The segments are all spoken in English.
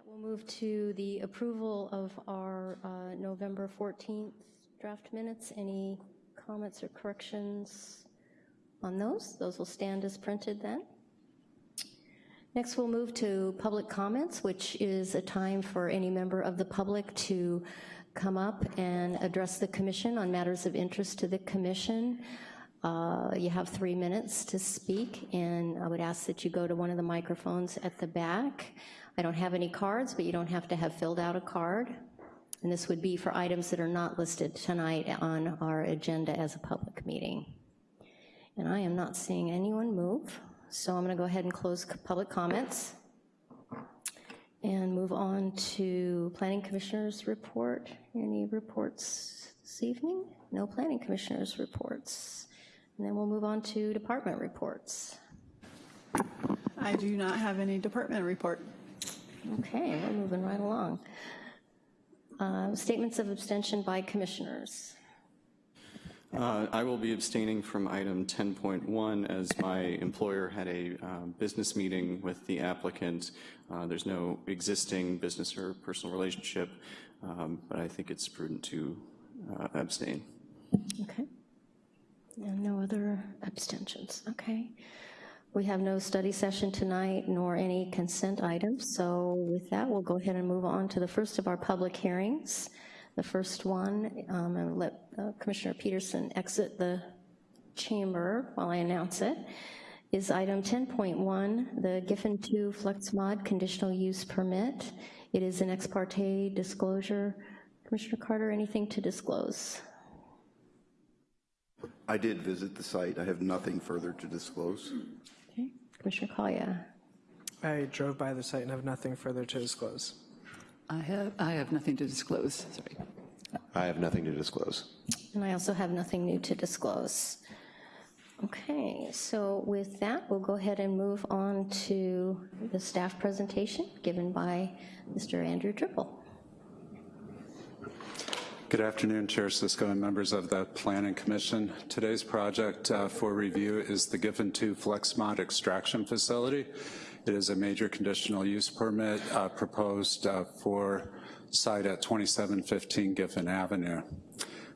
that, we'll move to the approval of our uh, November 14th draft minutes. Any comments or corrections on those? Those will stand as printed then. Next, we'll move to public comments, which is a time for any member of the public to come up and address the commission on matters of interest to the commission. Uh, you have three minutes to speak, and I would ask that you go to one of the microphones at the back. I don't have any cards, but you don't have to have filled out a card. And this would be for items that are not listed tonight on our agenda as a public meeting. And I am not seeing anyone move. So I'm gonna go ahead and close public comments and move on to Planning Commissioner's report. Any reports this evening? No Planning Commissioner's reports. And then we'll move on to department reports. I do not have any department report. Okay, we're moving right along. Uh, Statements of abstention by commissioners. Uh, I will be abstaining from item 10.1 as my employer had a uh, business meeting with the applicant. Uh, There's no existing business or personal relationship, um, but I think it's prudent to uh, abstain. Okay. And no other abstentions, okay. We have no study session tonight nor any consent items, so with that, we'll go ahead and move on to the first of our public hearings. The first one, um, and let uh, Commissioner Peterson exit the chamber while I announce it, is item 10.1, the Giffen 2 FlexMod conditional use permit. It is an ex parte disclosure. Commissioner Carter, anything to disclose? I did visit the site. I have nothing further to disclose. Okay, Commissioner Collier. I drove by the site and have nothing further to disclose. I have, I have nothing to disclose, sorry. I have nothing to disclose. And I also have nothing new to disclose. Okay, so with that, we'll go ahead and move on to the staff presentation given by Mr. Andrew Trippel. Good afternoon, Chair Cisco and members of the Planning Commission. Today's project uh, for review is the Giffen 2 FlexMod extraction facility. It is a major conditional use permit uh, proposed uh, for site at 2715 Giffen Avenue.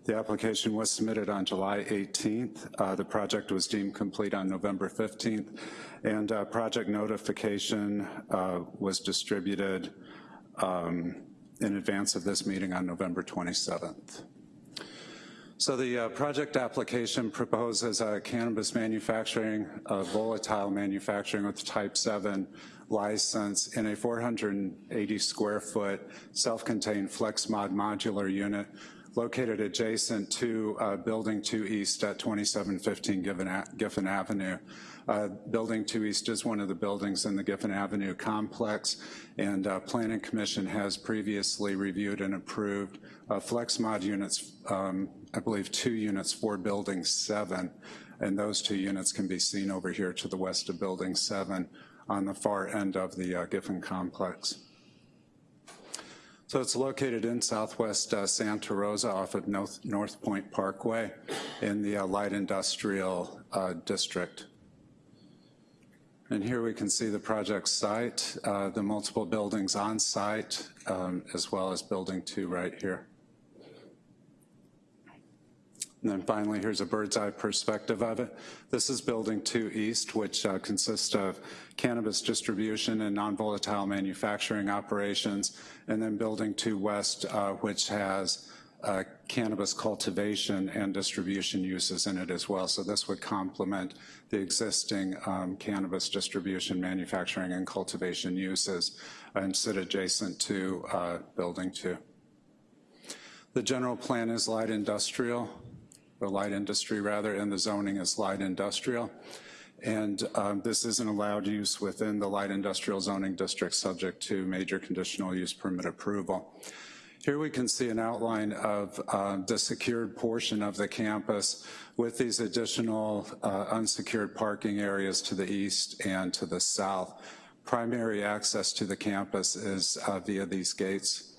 The application was submitted on July 18th. Uh, the project was deemed complete on November 15th, and uh, project notification uh, was distributed um, in advance of this meeting on November 27th. So the uh, project application proposes a cannabis manufacturing, a volatile manufacturing with type 7 license in a 480 square foot self-contained FlexMod modular unit located adjacent to uh, Building 2 East at 2715 Giffen, Giffen Avenue. Uh, building 2 East is one of the buildings in the Giffen Avenue complex, and uh, Planning Commission has previously reviewed and approved uh, FlexMod units, um, I believe two units for Building 7, and those two units can be seen over here to the west of Building 7 on the far end of the uh, Giffen complex. So it's located in southwest uh, Santa Rosa off of North, North Point Parkway in the uh, light industrial uh, district. And here we can see the project site, uh, the multiple buildings on site, um, as well as building two right here. And then finally, here's a bird's eye perspective of it. This is building two east, which uh, consists of cannabis distribution and non-volatile manufacturing operations, and then building two west, uh, which has uh, cannabis cultivation and distribution uses in it as well. So this would complement the existing um, cannabis distribution, manufacturing, and cultivation uses and sit adjacent to uh, building two. The general plan is light industrial or light industry rather, and the zoning is light industrial. And um, this is an allowed use within the light industrial zoning district subject to major conditional use permit approval. Here we can see an outline of uh, the secured portion of the campus with these additional uh, unsecured parking areas to the east and to the south. Primary access to the campus is uh, via these gates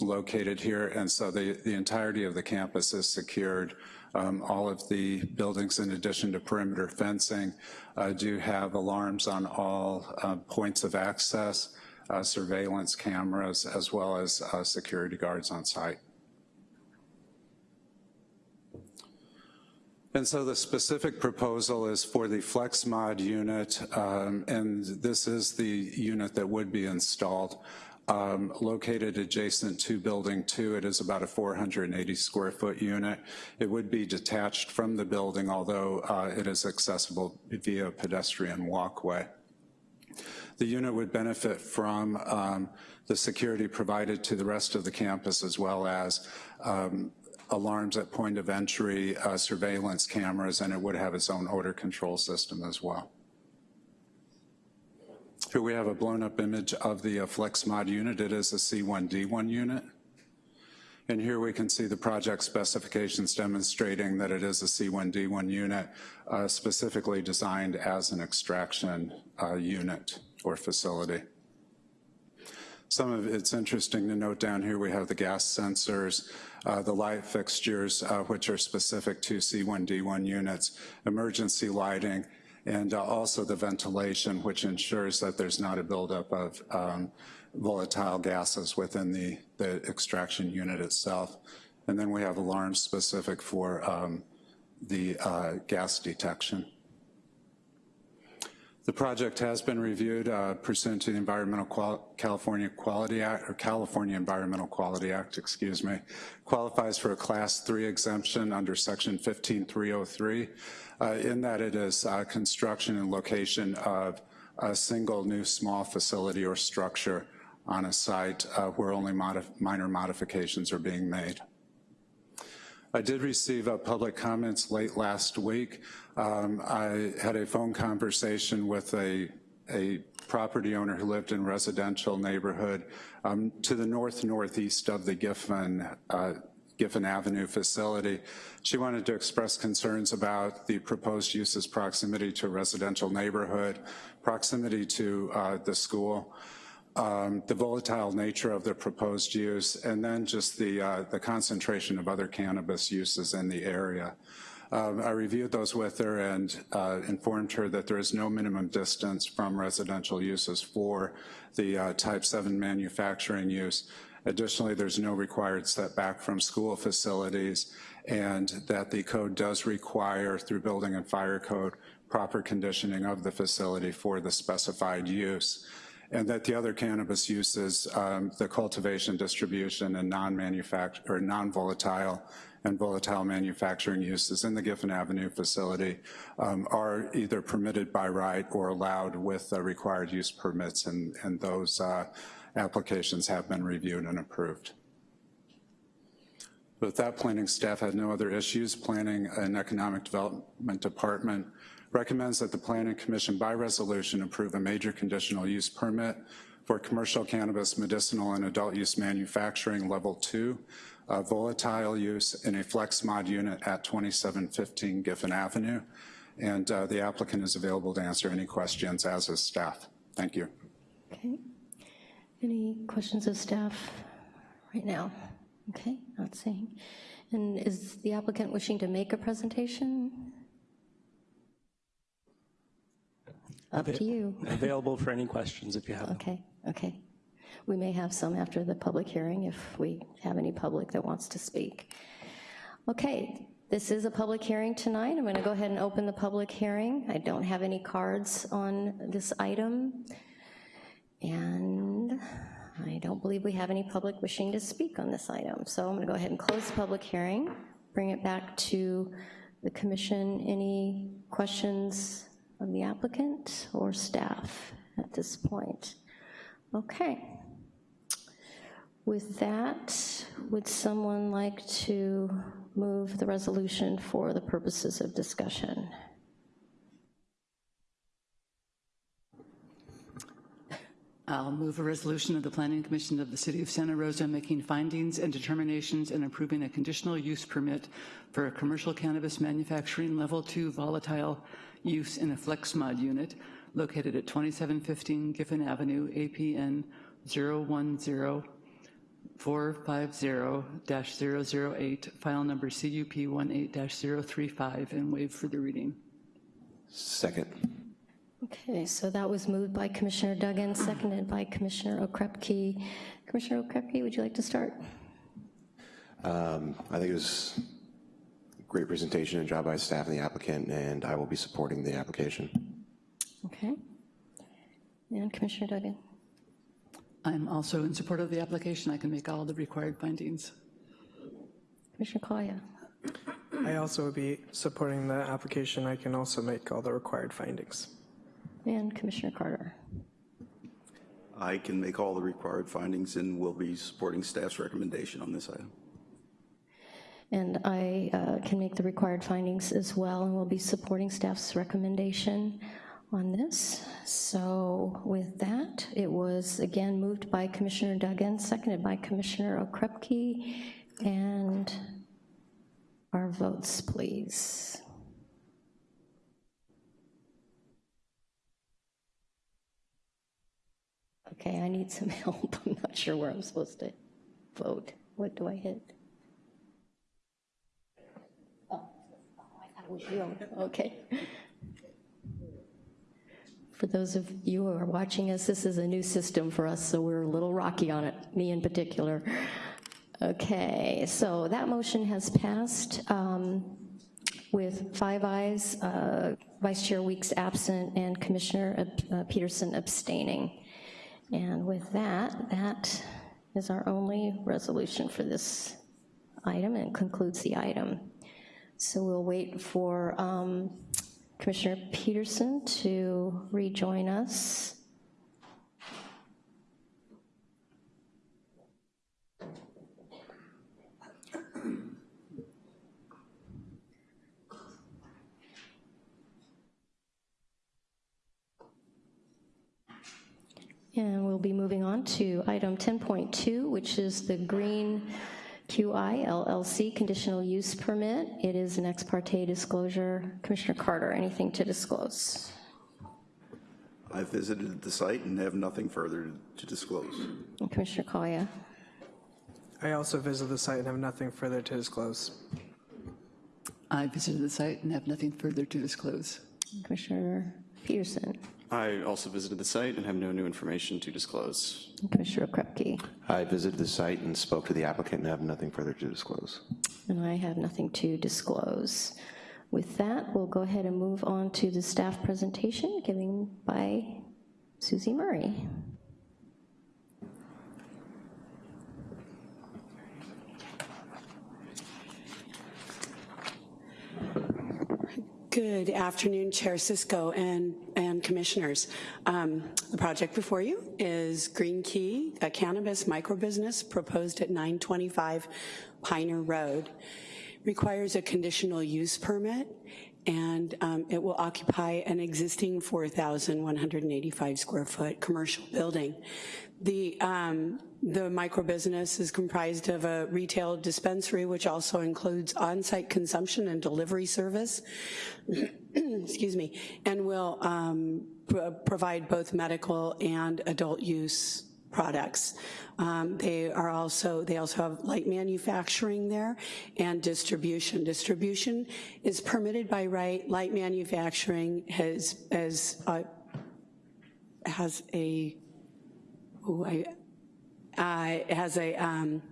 located here, and so the, the entirety of the campus is secured um, all of the buildings, in addition to perimeter fencing, uh, do have alarms on all uh, points of access. Uh, surveillance cameras, as well as uh, security guards on site. And so the specific proposal is for the FlexMod unit, um, and this is the unit that would be installed. Um, located adjacent to Building 2, it is about a 480 square foot unit. It would be detached from the building, although uh, it is accessible via pedestrian walkway. The unit would benefit from um, the security provided to the rest of the campus as well as um, alarms at point of entry, uh, surveillance cameras, and it would have its own odor control system as well. Here we have a blown up image of the uh, FlexMod unit. It is a C1D1 unit. And here we can see the project specifications demonstrating that it is a C1D1 unit uh, specifically designed as an extraction uh, unit or facility. Some of it's interesting to note down here, we have the gas sensors, uh, the light fixtures, uh, which are specific to C1D1 units, emergency lighting, and uh, also the ventilation, which ensures that there's not a buildup of um, volatile gases within the, the extraction unit itself. And then we have alarms specific for um, the uh, gas detection. The project has been reviewed uh, pursuant to the Environmental Qual California Quality Act, or California Environmental Quality Act, excuse me, qualifies for a class three exemption under section 15303, uh, in that it is uh, construction and location of a single new small facility or structure on a site uh, where only modif minor modifications are being made. I did receive uh, public comments late last week. Um, I had a phone conversation with a, a property owner who lived in residential neighborhood um, to the north-northeast of the Giffen, uh, Giffen Avenue facility. She wanted to express concerns about the proposed use's proximity to a residential neighborhood, proximity to uh, the school, um, the volatile nature of the proposed use, and then just the, uh, the concentration of other cannabis uses in the area. Um, I reviewed those with her and uh, informed her that there is no minimum distance from residential uses for the uh, type 7 manufacturing use. Additionally, there's no required setback from school facilities and that the code does require through building and fire code proper conditioning of the facility for the specified use and that the other cannabis uses, um, the cultivation, distribution, and non-manufacture non-volatile and volatile manufacturing uses in the Giffen Avenue facility um, are either permitted by right or allowed with uh, required use permits, and, and those uh, applications have been reviewed and approved. With that, planning staff had no other issues. Planning and Economic Development Department recommends that the Planning Commission by resolution approve a major conditional use permit for commercial cannabis, medicinal, and adult use manufacturing level two, uh, volatile use in a flex mod unit at 2715 Giffen Avenue. And uh, the applicant is available to answer any questions as is staff. Thank you. Okay. Any questions of staff right now? Okay, not seeing. And is the applicant wishing to make a presentation? Up to you. Available for any questions if you have them. Okay, okay. We may have some after the public hearing if we have any public that wants to speak. Okay, this is a public hearing tonight. I'm gonna go ahead and open the public hearing. I don't have any cards on this item. And I don't believe we have any public wishing to speak on this item. So I'm gonna go ahead and close the public hearing, bring it back to the commission. Any questions of the applicant or staff at this point? Okay. With that, would someone like to move the resolution for the purposes of discussion? I'll move a resolution of the Planning Commission of the City of Santa Rosa making findings and determinations and approving a conditional use permit for a commercial cannabis manufacturing level two volatile use in a flex mod unit located at 2715 Giffen Avenue, APN 010-450-008, file number CUP 18-035, and waive for the reading. Second. Okay, so that was moved by Commissioner Duggan, seconded by Commissioner Okrepkie. Commissioner Okrepkie, would you like to start? Um, I think it was a great presentation and job by staff and the applicant, and I will be supporting the application. Okay. And Commissioner Duggan? I'm also in support of the application. I can make all the required findings. Commissioner Kaya? I also will be supporting the application. I can also make all the required findings. And Commissioner Carter? I can make all the required findings and will be supporting staff's recommendation on this item. And I uh, can make the required findings as well, and we'll be supporting staff's recommendation on this. So with that, it was again moved by Commissioner Duggan, seconded by Commissioner Okrepkie, and our votes, please. Okay, I need some help. I'm not sure where I'm supposed to vote. What do I hit? Thought it. Okay. For those of you who are watching us, this is a new system for us, so we're a little rocky on it, me in particular. Okay, so that motion has passed um, with five ayes, uh, Vice Chair Weeks absent, and Commissioner uh, Peterson abstaining. And with that, that is our only resolution for this item and concludes the item. So we'll wait for um, Commissioner Peterson to rejoin us. And we'll be moving on to item 10.2, which is the Green QI LLC conditional use permit. It is an ex parte disclosure. Commissioner Carter, anything to disclose? I visited the site and have nothing further to disclose. And Commissioner Kaya? I also visited the site and have nothing further to disclose. I visited the site and have nothing further to disclose. Commissioner Peterson? I also visited the site and have no new information to disclose. Commissioner Krepke? I visited the site and spoke to the applicant and have nothing further to disclose. And I have nothing to disclose. With that, we'll go ahead and move on to the staff presentation given by Susie Murray. Good afternoon, Chair Cisco and, and commissioners. Um, the project before you is Green Qi, a cannabis microbusiness proposed at 925 Piner Road. Requires a conditional use permit and um, it will occupy an existing 4,185 square foot commercial building. The, um, the microbusiness is comprised of a retail dispensary, which also includes on-site consumption and delivery service, excuse me, and will um, pr provide both medical and adult use products. Um, they are also, they also have light manufacturing there and distribution. Distribution is permitted by right. Light manufacturing has, has, uh, has a, ooh, I, uh, has a, um,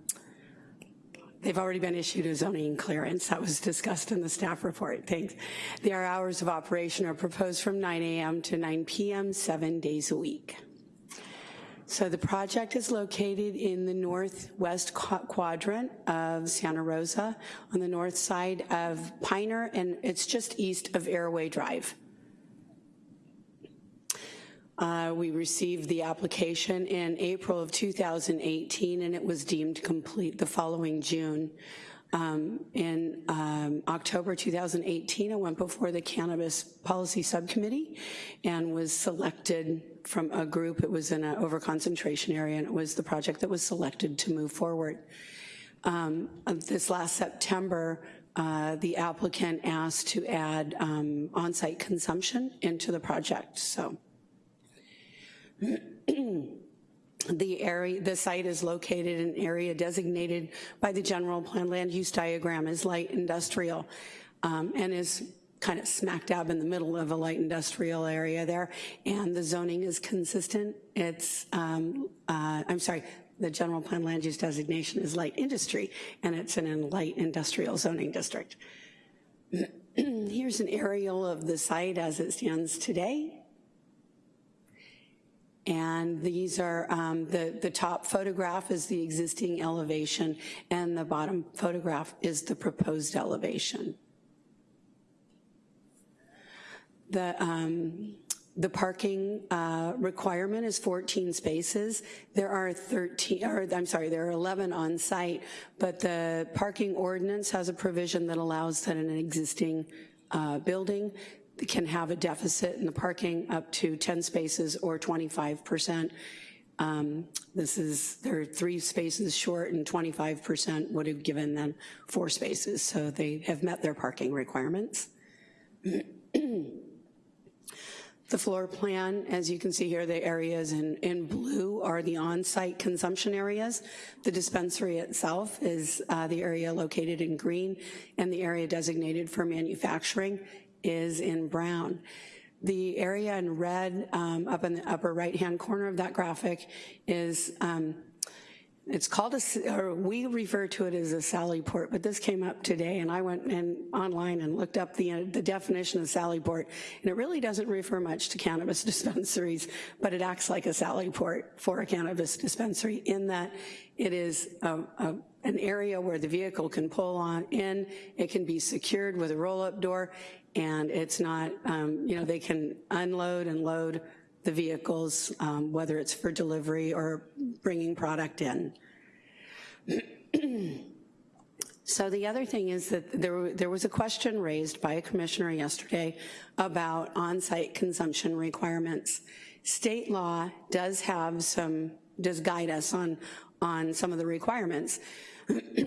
They've already been issued a zoning clearance. That was discussed in the staff report. Thanks. Their hours of operation are proposed from 9 a.m. to 9 p.m., seven days a week. So the project is located in the northwest quadrant of Santa Rosa on the north side of Piner, and it's just east of Airway Drive. Uh, we received the application in April of 2018 and it was deemed complete the following June. Um, in um, October 2018, I went before the Cannabis Policy Subcommittee and was selected from a group. It was in an overconcentration area and it was the project that was selected to move forward. Um, this last September, uh, the applicant asked to add um, on-site consumption into the project, so. The area, the site is located in an area designated by the general plan land use diagram as light industrial um, and is kind of smack dab in the middle of a light industrial area there, and the zoning is consistent. It's, um, uh, I'm sorry, the general plan land use designation is light industry, and it's in a light industrial zoning district. Here's an aerial of the site as it stands today. And these are, um, the, the top photograph is the existing elevation, and the bottom photograph is the proposed elevation. The, um, the parking uh, requirement is 14 spaces. There are 13, or I'm sorry, there are 11 on site, but the parking ordinance has a provision that allows that in an existing uh, building can have a deficit in the parking up to 10 spaces or 25%. Um, this is, there are three spaces short and 25% would have given them four spaces, so they have met their parking requirements. The floor plan, as you can see here, the areas in, in blue are the on-site consumption areas. The dispensary itself is uh, the area located in green, and the area designated for manufacturing is in brown. The area in red um, up in the upper right-hand corner of that graphic is um, it's called a, or we refer to it as a Sally port, but this came up today and I went in online and looked up the, uh, the definition of Sally port, and it really doesn't refer much to cannabis dispensaries, but it acts like a Sally port for a cannabis dispensary in that it is a, a, an area where the vehicle can pull on in, it can be secured with a roll-up door, and it's not, um, you know, they can unload and load the vehicles, um, whether it's for delivery or bringing product in. so the other thing is that there, there was a question raised by a commissioner yesterday about on-site consumption requirements. State law does have some, does guide us on, on some of the requirements.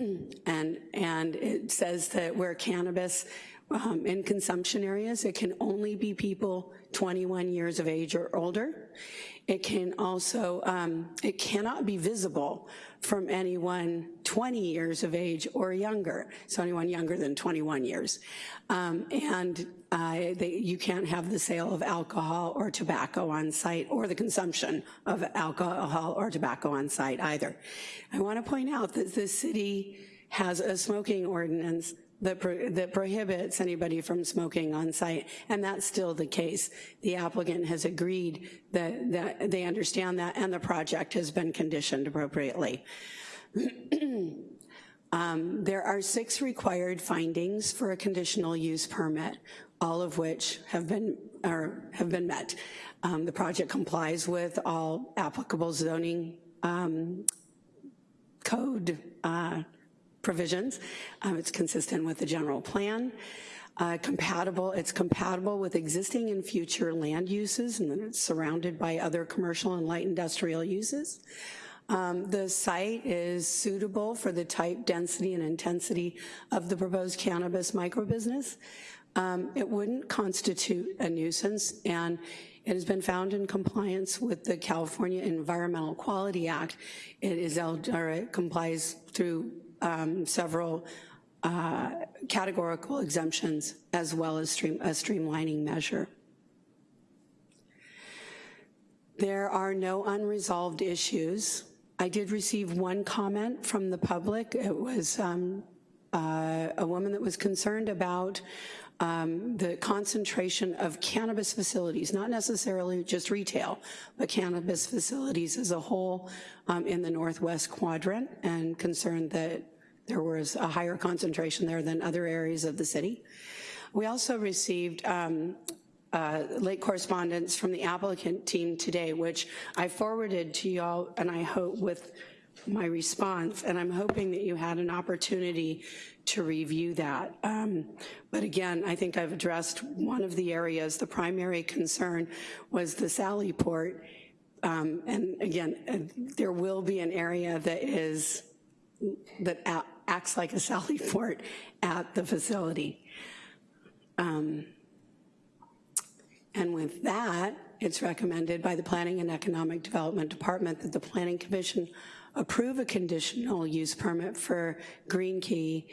and, and it says that where cannabis um, in consumption areas, it can only be people 21 years of age or older. It can also, um, it cannot be visible from anyone 20 years of age or younger, so anyone younger than 21 years. Um, and uh, they, you can't have the sale of alcohol or tobacco on site or the consumption of alcohol or tobacco on site either. I wanna point out that the city has a smoking ordinance that, pro that prohibits anybody from smoking on site, and that's still the case. The applicant has agreed that, that they understand that, and the project has been conditioned appropriately. um, there are six required findings for a conditional use permit, all of which have been, or have been met. Um, the project complies with all applicable zoning um, code uh, provisions. Um, it's consistent with the general plan. Uh, compatible, it's compatible with existing and future land uses and it's surrounded by other commercial and light industrial uses. Um, the site is suitable for the type, density, and intensity of the proposed cannabis microbusiness. Um, it wouldn't constitute a nuisance and it has been found in compliance with the California Environmental Quality Act. It is, or it complies through um, several uh, categorical exemptions as well as stream, a streamlining measure. There are no unresolved issues. I did receive one comment from the public. It was um, uh, a woman that was concerned about um, the concentration of cannabis facilities, not necessarily just retail, but cannabis facilities as a whole um, in the Northwest quadrant and concerned that there was a higher concentration there than other areas of the city. We also received um, uh, late correspondence from the applicant team today, which I forwarded to y'all, and I hope with my response, and I'm hoping that you had an opportunity to review that. Um, but again, I think I've addressed one of the areas. The primary concern was the Sally port. Um, and again, uh, there will be an area that is, that acts like a Sally port at the facility. Um, and with that, it's recommended by the Planning and Economic Development Department that the Planning Commission approve a conditional use permit for Green Qi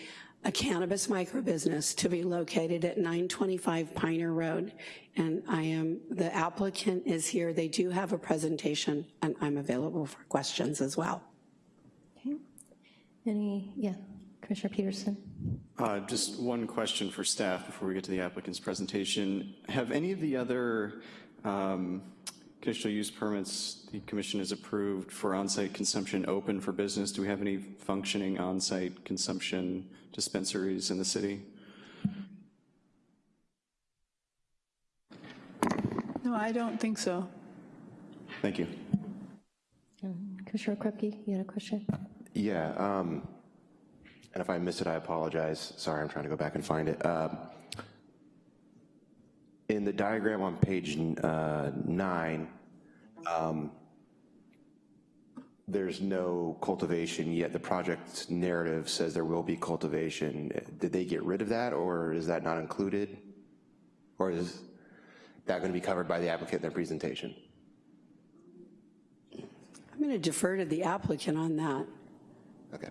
a cannabis microbusiness to be located at 925 Piner Road. And I am, the applicant is here. They do have a presentation, and I'm available for questions as well. Okay. Any, yeah, Commissioner Peterson? Uh, Just one question for staff before we get to the applicant's presentation. Have any of the other um, conditional use permits the commission has approved for on-site consumption open for business? Do we have any functioning on-site consumption dispensaries in the city? No, I don't think so. Thank you. Um, Commissioner Krupke, you had a question? Yeah, um, and if I missed it, I apologize. Sorry, I'm trying to go back and find it. Um, in the diagram on page uh, nine, um, there's no cultivation yet. The project narrative says there will be cultivation. Did they get rid of that, or is that not included? Or is that going to be covered by the applicant in their presentation? I'm going to defer to the applicant on that. Okay.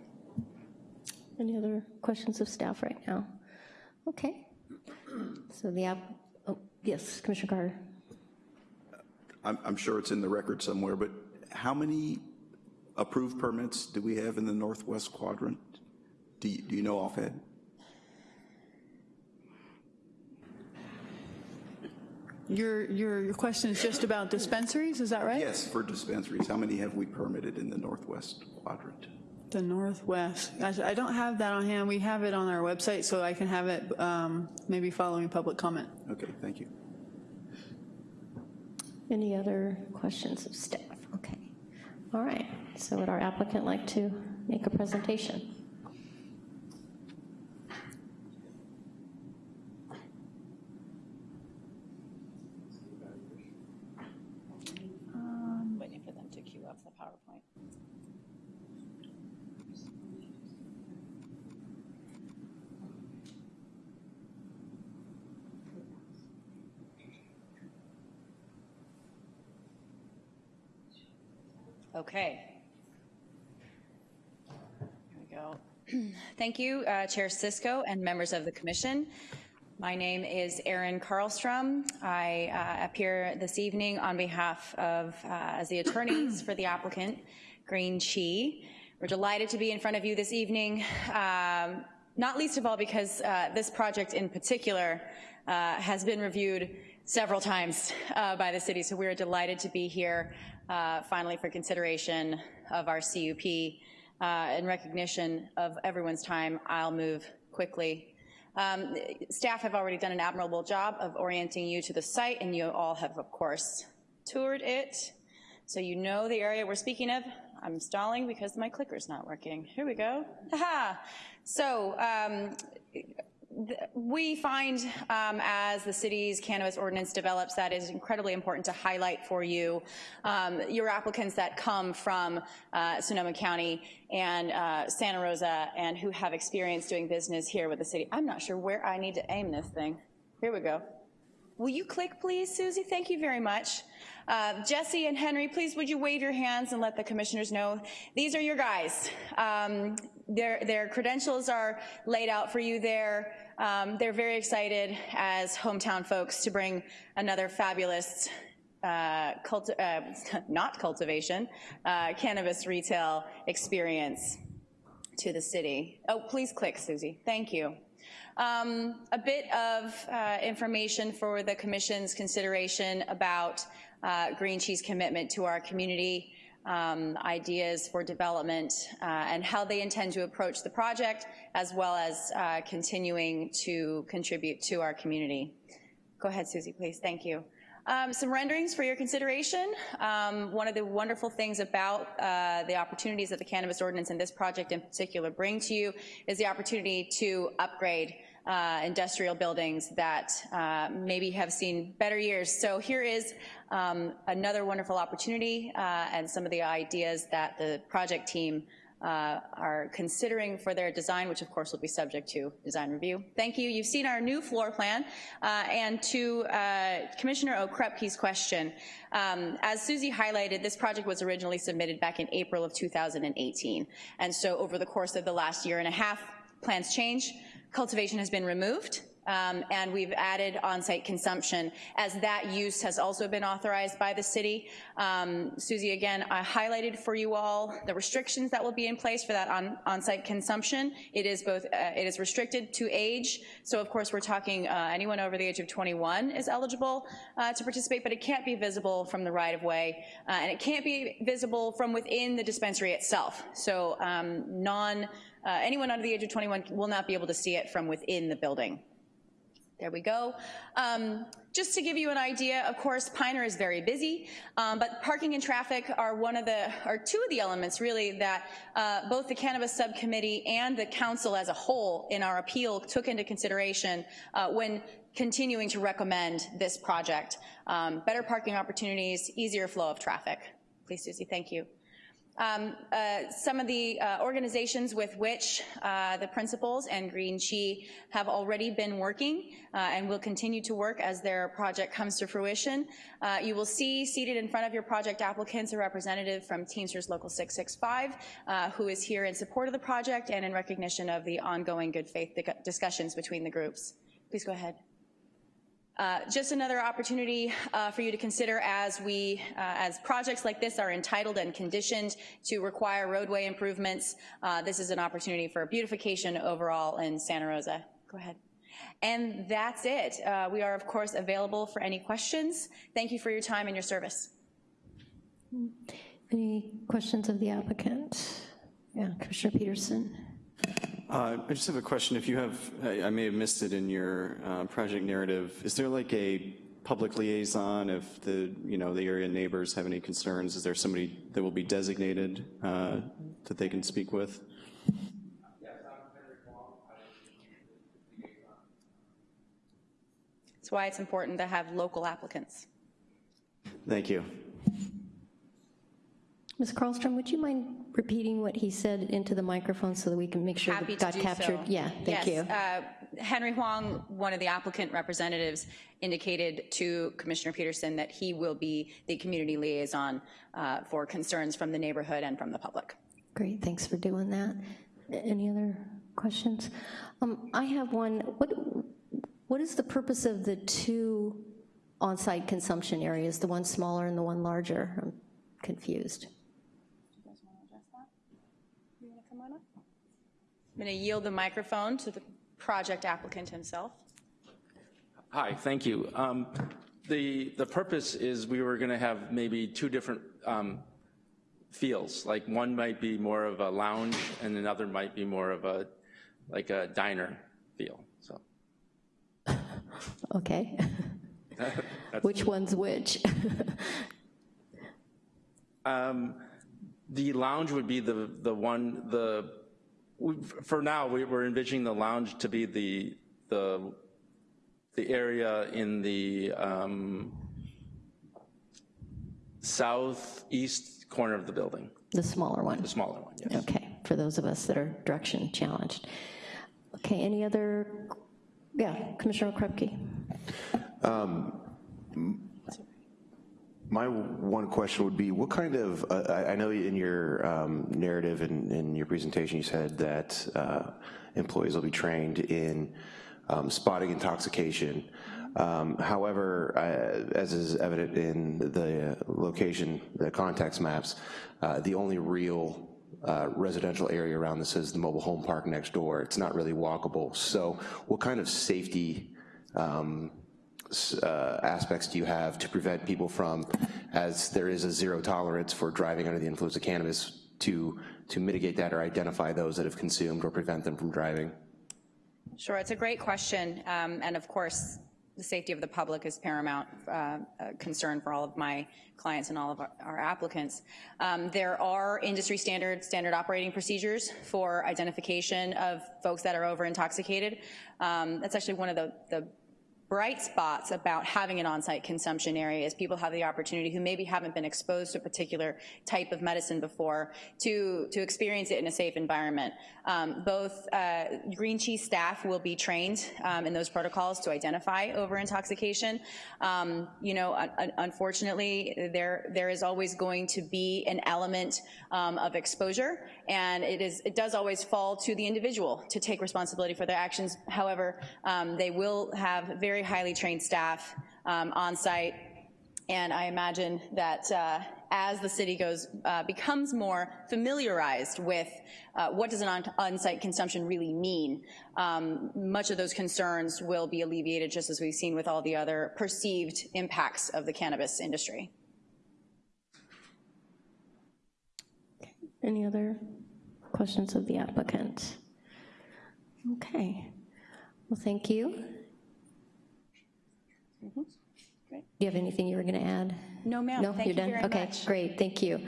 Any other questions of staff right now? Okay. So the app, oh, yes, Commissioner Carter. I'm, I'm sure it's in the record somewhere, but how many approved permits do we have in the northwest quadrant? Do you, do you know offhand? Your, your, your question is just about dispensaries, is that right? Yes, for dispensaries. How many have we permitted in the northwest quadrant? The Northwest. I I don't have that on hand. We have it on our website, so I can have it um, maybe following public comment. Okay, thank you. Any other questions of staff? Okay. All right. So would our applicant like to make a presentation? Waiting for them to queue up the PowerPoint. Okay. Here we go. Thank you, uh, Chair Cisco and members of the commission. My name is Erin Carlstrom. I uh, appear this evening on behalf of, uh, as the attorneys for the applicant, Green Qi. We're delighted to be in front of you this evening, um, not least of all because uh, this project in particular uh, has been reviewed several times uh, by the city, so we're delighted to be here uh, finally for consideration of our CUP. Uh, in recognition of everyone's time, I'll move quickly. Um, staff have already done an admirable job of orienting you to the site, and you all have, of course, toured it. So you know the area we're speaking of. I'm stalling because my clicker's not working. Here we go. Haha. So um, we find um, as the city's cannabis ordinance develops that is incredibly important to highlight for you um, your applicants that come from uh, Sonoma County and uh, Santa Rosa and who have experience doing business here with the city. I'm not sure where I need to aim this thing. Here we go. Will you click, please, Susie? Thank you very much. Uh, Jesse and Henry, please would you wave your hands and let the commissioners know these are your guys. Um, their, their credentials are laid out for you there. Um, they're very excited as hometown folks to bring another fabulous uh, culti uh, not cultivation, uh, cannabis retail experience to the city. Oh, please click, Susie. Thank you. Um, a bit of uh, information for the Commission's consideration about uh, Green Qi's commitment to our community, um, ideas for development, uh, and how they intend to approach the project, as well as uh, continuing to contribute to our community. Go ahead, Susie, please. Thank you. Um, some renderings for your consideration. Um, one of the wonderful things about uh, the opportunities that the Cannabis Ordinance and this project in particular bring to you is the opportunity to upgrade uh, industrial buildings that uh, maybe have seen better years. So here is um, another wonderful opportunity uh, and some of the ideas that the project team uh, are considering for their design, which of course will be subject to design review. Thank you. You've seen our new floor plan. Uh, and to uh, Commissioner Okrepkie's question, um, as Susie highlighted, this project was originally submitted back in April of 2018. And so over the course of the last year and a half, plans change. Cultivation has been removed, um, and we've added on-site consumption as that use has also been authorized by the city. Um, Susie, again, I highlighted for you all the restrictions that will be in place for that on, on-site consumption. It is both, uh, it is restricted to age, so of course we're talking uh, anyone over the age of 21 is eligible uh, to participate, but it can't be visible from the right-of-way, uh, and it can't be visible from within the dispensary itself. So um, non, uh, anyone under the age of 21 will not be able to see it from within the building. There we go. Um, just to give you an idea, of course, Piner is very busy, um, but parking and traffic are one of the, are two of the elements really that uh, both the Cannabis Subcommittee and the Council as a whole in our appeal took into consideration uh, when continuing to recommend this project. Um, better parking opportunities, easier flow of traffic. Please, Susie, thank you. Um, uh, some of the uh, organizations with which uh, the principals and Green Qi have already been working uh, and will continue to work as their project comes to fruition. Uh, you will see seated in front of your project applicants a representative from Teamsters Local 665 uh, who is here in support of the project and in recognition of the ongoing good faith discussions between the groups. Please go ahead. Uh, just another opportunity uh, for you to consider as we, uh, as projects like this are entitled and conditioned to require roadway improvements. Uh, this is an opportunity for beautification overall in Santa Rosa. Go ahead. And that's it. Uh, we are, of course, available for any questions. Thank you for your time and your service. Any questions of the applicant? Yeah, Commissioner Peterson. Uh, I just have a question. If you have, I, I may have missed it in your uh, project narrative, is there like a public liaison if the, you know, the area neighbors have any concerns? Is there somebody that will be designated uh, that they can speak with? That's why it's important to have local applicants. Thank you. Ms. Carlstrom, would you mind repeating what he said into the microphone so that we can make sure Happy that got captured? so. Yeah, thank yes, you. Uh, Henry Huang, one of the applicant representatives, indicated to Commissioner Peterson that he will be the community liaison uh, for concerns from the neighborhood and from the public. Great, thanks for doing that. Any other questions? Um, I have one. What What is the purpose of the two on-site consumption areas, the one smaller and the one larger? I'm confused. I'm going to yield the microphone to the project applicant himself. Hi, thank you. Um, the, the purpose is we were going to have maybe two different um, feels. Like one might be more of a lounge and another might be more of a, like a diner feel, so. Okay. which one's which? um, the lounge would be the, the one, the for now, we, are envisioning the lounge to be the the the area in the um, southeast corner of the building. The smaller one. The smaller one. Yes. Okay. For those of us that are direction challenged. Okay. Any other? Yeah, Commissioner Krupke. Um, my one question would be, what kind of, uh, I know in your um, narrative and in your presentation you said that uh, employees will be trained in um, spotting intoxication. Um, however, uh, as is evident in the location, the context maps, uh, the only real uh, residential area around this is the mobile home park next door. It's not really walkable. So what kind of safety um, uh, aspects do you have to prevent people from, as there is a zero tolerance for driving under the influence of cannabis, to, to mitigate that or identify those that have consumed or prevent them from driving? Sure, it's a great question. Um, and of course, the safety of the public is paramount uh, concern for all of my clients and all of our, our applicants. Um, there are industry standard, standard operating procedures for identification of folks that are over intoxicated. Um, that's actually one of the, the bright spots about having an on-site consumption area is people have the opportunity who maybe haven't been exposed to a particular type of medicine before to, to experience it in a safe environment. Um, both uh, Green Qi's staff will be trained um, in those protocols to identify over-intoxication. Um, you know, un un unfortunately, there, there is always going to be an element um, of exposure, and it, is, it does always fall to the individual to take responsibility for their actions. However, um, they will have very highly trained staff um, on site, and I imagine that uh, as the city goes, uh, becomes more familiarized with uh, what does an on-site consumption really mean, um, much of those concerns will be alleviated just as we've seen with all the other perceived impacts of the cannabis industry. Any other questions of the applicant? Okay. Well, thank you. Mm-hmm. Do you have anything you were going to add? No, ma'am. No, Thank you're you done? very Okay, much. great, thank you.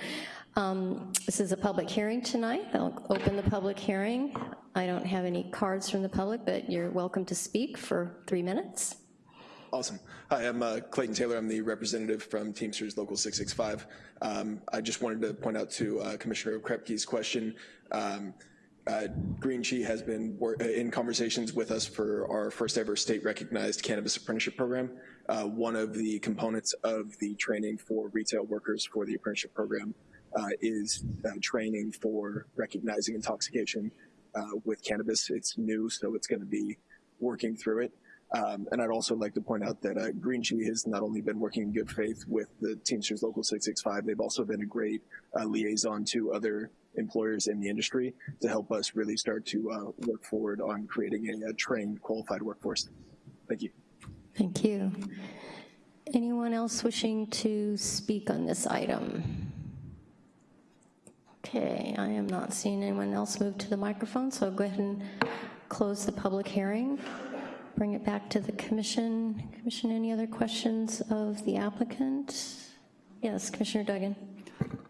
Um, This is a public hearing tonight. I'll open the public hearing. I don't have any cards from the public, but you're welcome to speak for three minutes. Awesome. Hi, I'm uh, Clayton Taylor. I'm the representative from Teamsters Local 665. Um, I just wanted to point out to uh, Commissioner Krepke's question. Um, uh, Green Qi has been uh, in conversations with us for our first ever state recognized cannabis apprenticeship program. Uh, one of the components of the training for retail workers for the apprenticeship program uh, is uh, training for recognizing intoxication uh, with cannabis. It's new, so it's going to be working through it. Um, and I'd also like to point out that uh, Green Qi has not only been working in good faith with the Teamsters Local 665, they've also been a great uh, liaison to other employers in the industry to help us really start to uh, work forward on creating a, a trained, qualified workforce. Thank you. Thank you. Anyone else wishing to speak on this item? Okay, I am not seeing anyone else move to the microphone, so I'll go ahead and close the public hearing. Bring it back to the commission. Commission, any other questions of the applicant? Yes, Commissioner Duggan.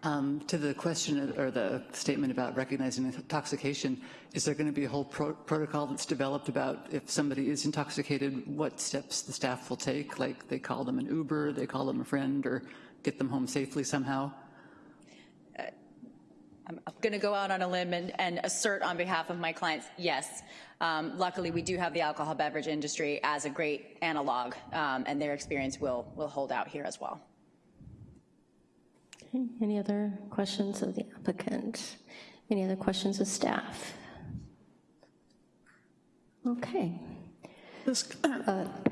Um, To the question or the statement about recognizing intoxication, is there going to be a whole pro- protocol that's developed about if somebody is intoxicated, what steps the staff will take? Like they call them an Uber, they call them a friend, or get them home safely somehow? I'm going to go out on a limb and, and assert on behalf of my clients, yes. Um, luckily, we do have the alcohol beverage industry as a great analog, um, and their experience will, will hold out here as well. Okay, Any other questions of the applicant? Any other questions of staff? Okay. This-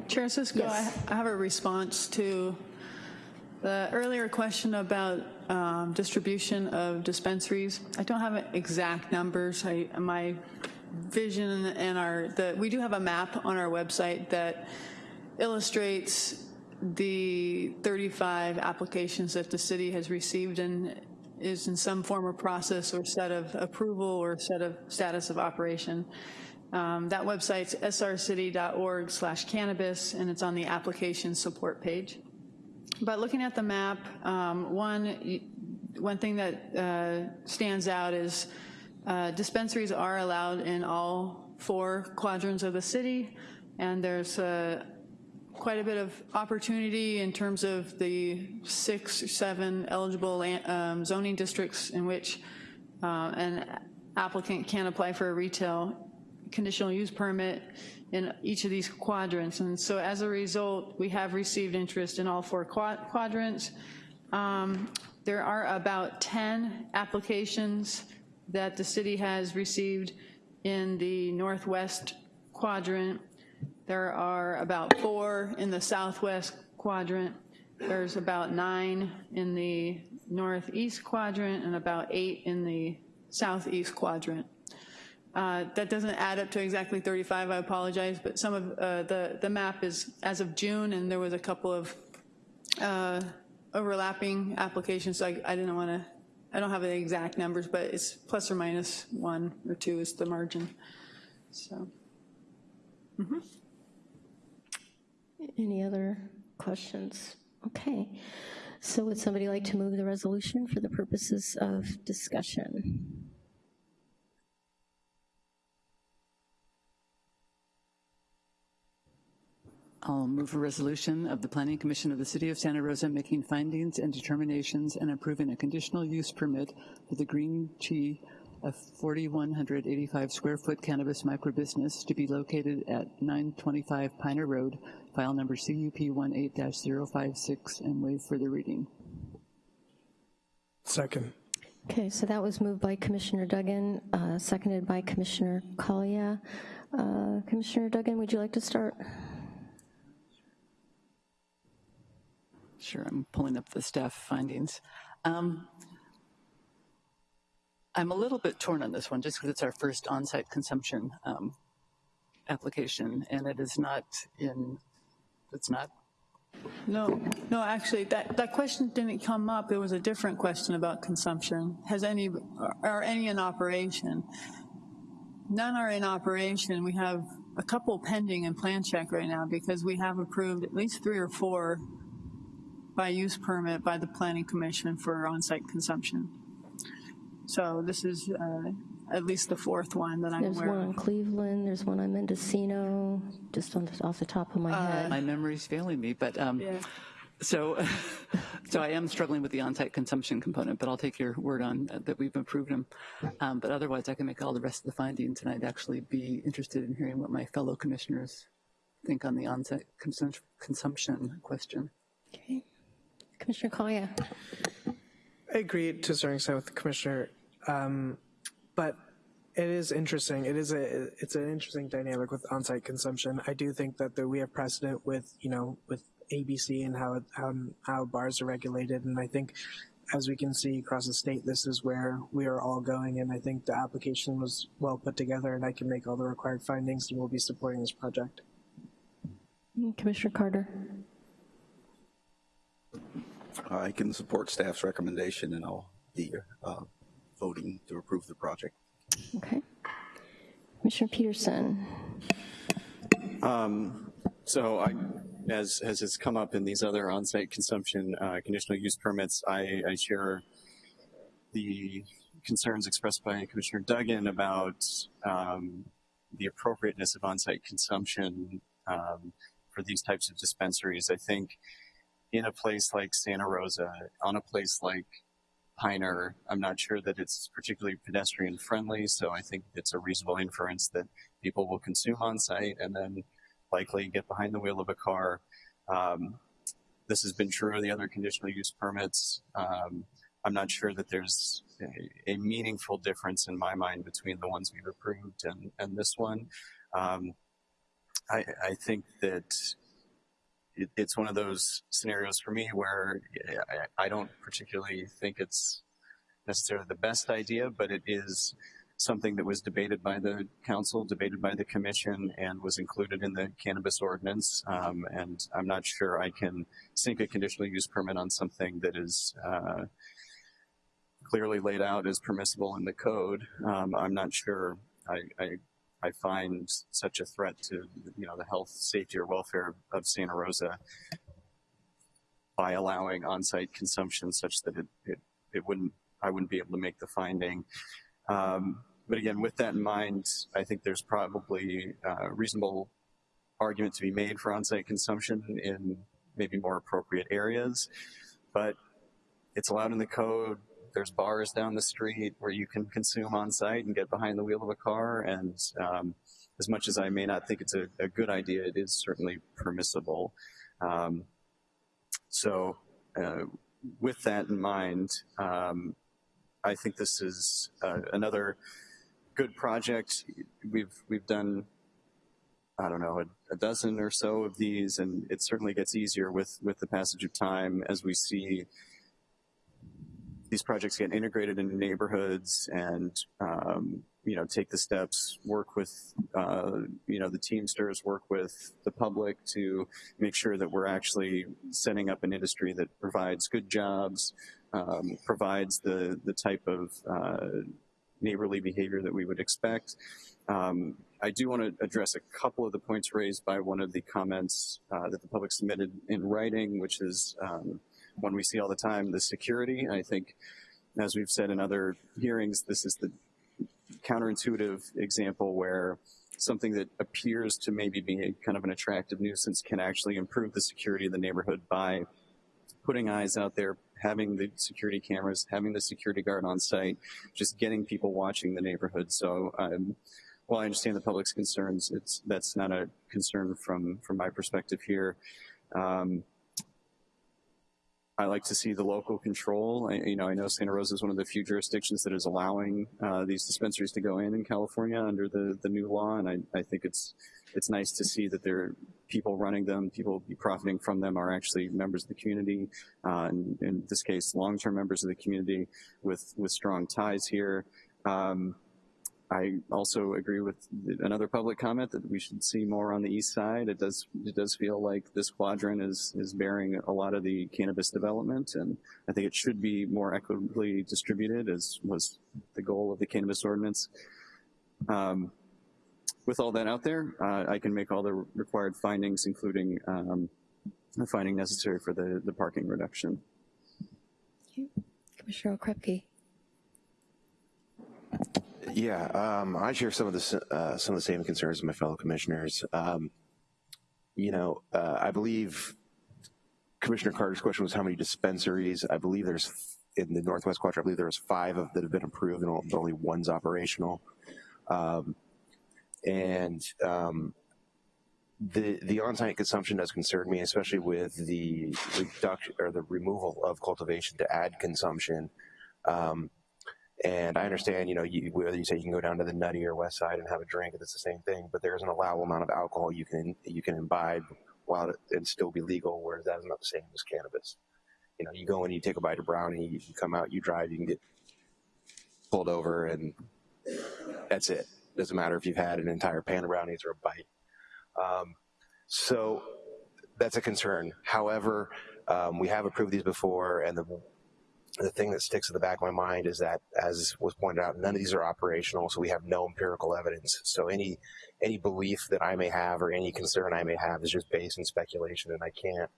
Chair Cisco, I yes. I have a response to the earlier question about um, distribution of dispensaries. I don't have exact numbers. I, my vision and our, the, we do have a map on our website that illustrates the 35 applications that the city has received and is in some form or process or set of approval or set of status of operation. Um, That website's srcity.org slash cannabis, and it's on the application support page. But looking at the map, um, one, one thing that uh, stands out is uh, dispensaries are allowed in all four quadrants of the city, and there's uh, quite a bit of opportunity in terms of the six or seven eligible um, zoning districts in which uh, an applicant can apply for a retail conditional use permit in each of these quadrants. And so as a result, we have received interest in all four quad- quadrants. Um, There are about 10 applications that the city has received in the northwest quadrant. There are about four in the southwest quadrant. There's about nine in the northeast quadrant and about eight in the southeast quadrant. Uh, That doesn't add up to exactly 35, I apologize, but some of, uh, the, the map is as of June, and there was a couple of uh, overlapping applications, so I I didn't want to, I don't have the exact numbers, but it's plus or minus one or two is the margin, so. Mm-hmm. Any other questions? Okay. So would somebody like to move the resolution for the purposes of discussion? I'll move a resolution of the Planning Commission of the City of Santa Rosa making findings and determinations and approving a conditional use permit for the Green Qi, a 4,185 square foot cannabis microbusiness to be located at 925 Piner Road, file number CUP 18-056, and waive further reading. Second. Okay, so that was moved by Commissioner Duggan, uh, seconded by Commissioner Collier. Uh, Commissioner Duggan, would you like to start? Sure, I'm pulling up the staff findings. Um, I'm a little bit torn on this one just because it's our first on-site consumption um, application and it is not in, it's not, No, no, actually, that, that question didn't come up. It was a different question about consumption. Has any, are any in operation? None are in operation. We have a couple pending in plan check right now because we have approved at least three or four by use permit by the planning commission for on-site consumption. So this is uh, at least the fourth one that I'm There's aware one of. in Cleveland, there's one on Mendocino, just on, the- off the top of my head. my memory's failing me, but um, Yeah. so, so I am struggling with the on-site consumption component, but I'll take your word on that- that we've approved them. Um, But otherwise, I can make all the rest of the findings, and I'd actually be interested in hearing what my fellow commissioners think on the on-site consum- consumption question. Okay. Commissioner Collier? I agree to a certain extent with the commissioner, um, but it is interesting. It is a it's an interesting dynamic with on-site consumption. I do think that there, we have precedent with you know with ABC and how how how bars are regulated, and I think as we can see across the state, this is where we are all going. And I think the application was well put together, and I can make all the required findings, and we'll be supporting this project. Commissioner Carter? I can support staff's recommendation, and I'll be uh, voting to approve the project. Okay. Commissioner Peterson? So I, as, as has come up in these other on-site consumption uh, conditional use permits, I, I share the concerns expressed by Commissioner Duggan about um, the appropriateness of on-site consumption um, for these types of dispensaries. I think in a place like Santa Rosa, on a place like Piner, I'm not sure that it's particularly pedestrian friendly, so I think it's a reasonable inference that people will consume on site and then likely get behind the wheel of a car. Um, this has been true of the other conditional use permits. Um, I'm not sure that there's a, a, meaningful difference in my mind between the ones we've approved and, and this one. Um, I, I, think that it, it's one of those scenarios for me where I, I don't particularly think it's necessarily the best idea, but it is something that was debated by the council, debated by the commission, and was included in the cannabis ordinance. Um, and I'm not sure I can sink a conditional use permit on something that is uh, clearly laid out as permissible in the code. Um, I'm not sure I, I, I find such a threat to you know the health, safety, or welfare of Santa Rosa by allowing on-site consumption such that it, it, it wouldn't I wouldn't be able to make the finding. Um, but again, with that in mind, I think there's probably a reasonable argument to be made for on-site consumption in maybe more appropriate areas, but it's allowed in the code. There's bars down the street where you can consume on-site and get behind the wheel of a car, and um, as much as I may not think it's a, a good idea, it is certainly permissible. Um, so uh, with that in mind, um, I think this is uh, another good project. We've we've done, I don't know, a, a, dozen or so of these, and it certainly gets easier with with the passage of time as we see these projects get integrated into neighborhoods and um, you know take the steps, work with uh, you know the Teamsters, work with the public to make sure that we're actually setting up an industry that provides good jobs, um, provides the the type of uh, neighborly behavior that we would expect. Um, I do want to address a couple of the points raised by one of the comments uh, that the public submitted in writing, which is um, one we see all the time, the security. I think, as we've said in other hearings, this is the counterintuitive example where something that appears to maybe be kind of an attractive nuisance can actually improve the security of the neighborhood by putting eyes out there, having the security cameras, having the security guard on site, just getting people watching the neighborhood. So um, while I understand the public's concerns, it's that's not a concern from from my perspective here. Um, I like to see the local control. I, you know, I know Santa Rosa is one of the few jurisdictions that is allowing uh, these dispensaries to go in in California under the, the new law, and I, I think it's it's nice to see that there are people running them, people profiting from them are actually members of the community, uh, and in this case, long-term members of the community with with strong ties here. Um, I also agree with another public comment that we should see more on the east side. It does it does feel like this quadrant is is bearing a lot of the cannabis development, and I think it should be more equitably distributed, as was the goal of the cannabis ordinance. Um, with all that out there, uh, I can make all the required findings, including um, the finding necessary for the the parking reduction. Commissioner Okrepkie. Yeah, um, I share some of the uh, some of the same concerns as my fellow commissioners. Um, you know, uh, I believe Commissioner Carter's question was how many dispensaries. I believe there's in the Northwest Quadrant. I believe there's five of that have been approved, and only one's operational. Um, and um, the the on-site consumption does concern me, especially with the reduction or the removal of cultivation to add consumption. Um, and I understand, you know, you, whether you say you can go down to the Nutty or West Side and have a drink, it's the same thing. But there's an allowable amount of alcohol you can you can imbibe while it, and still be legal, whereas that is not the same as cannabis. You know, you go in, you take a bite of brownie, you come out, you drive, you can get pulled over, and that's it. Doesn't matter if you've had an entire pan of brownies or a bite. Um, so that's a concern. However, um, we have approved these before, and the the thing that sticks in the back of my mind is that, as was pointed out, none of these are operational, so we have no empirical evidence. So any any belief that I may have or any concern I may have is just based in speculation, and I can't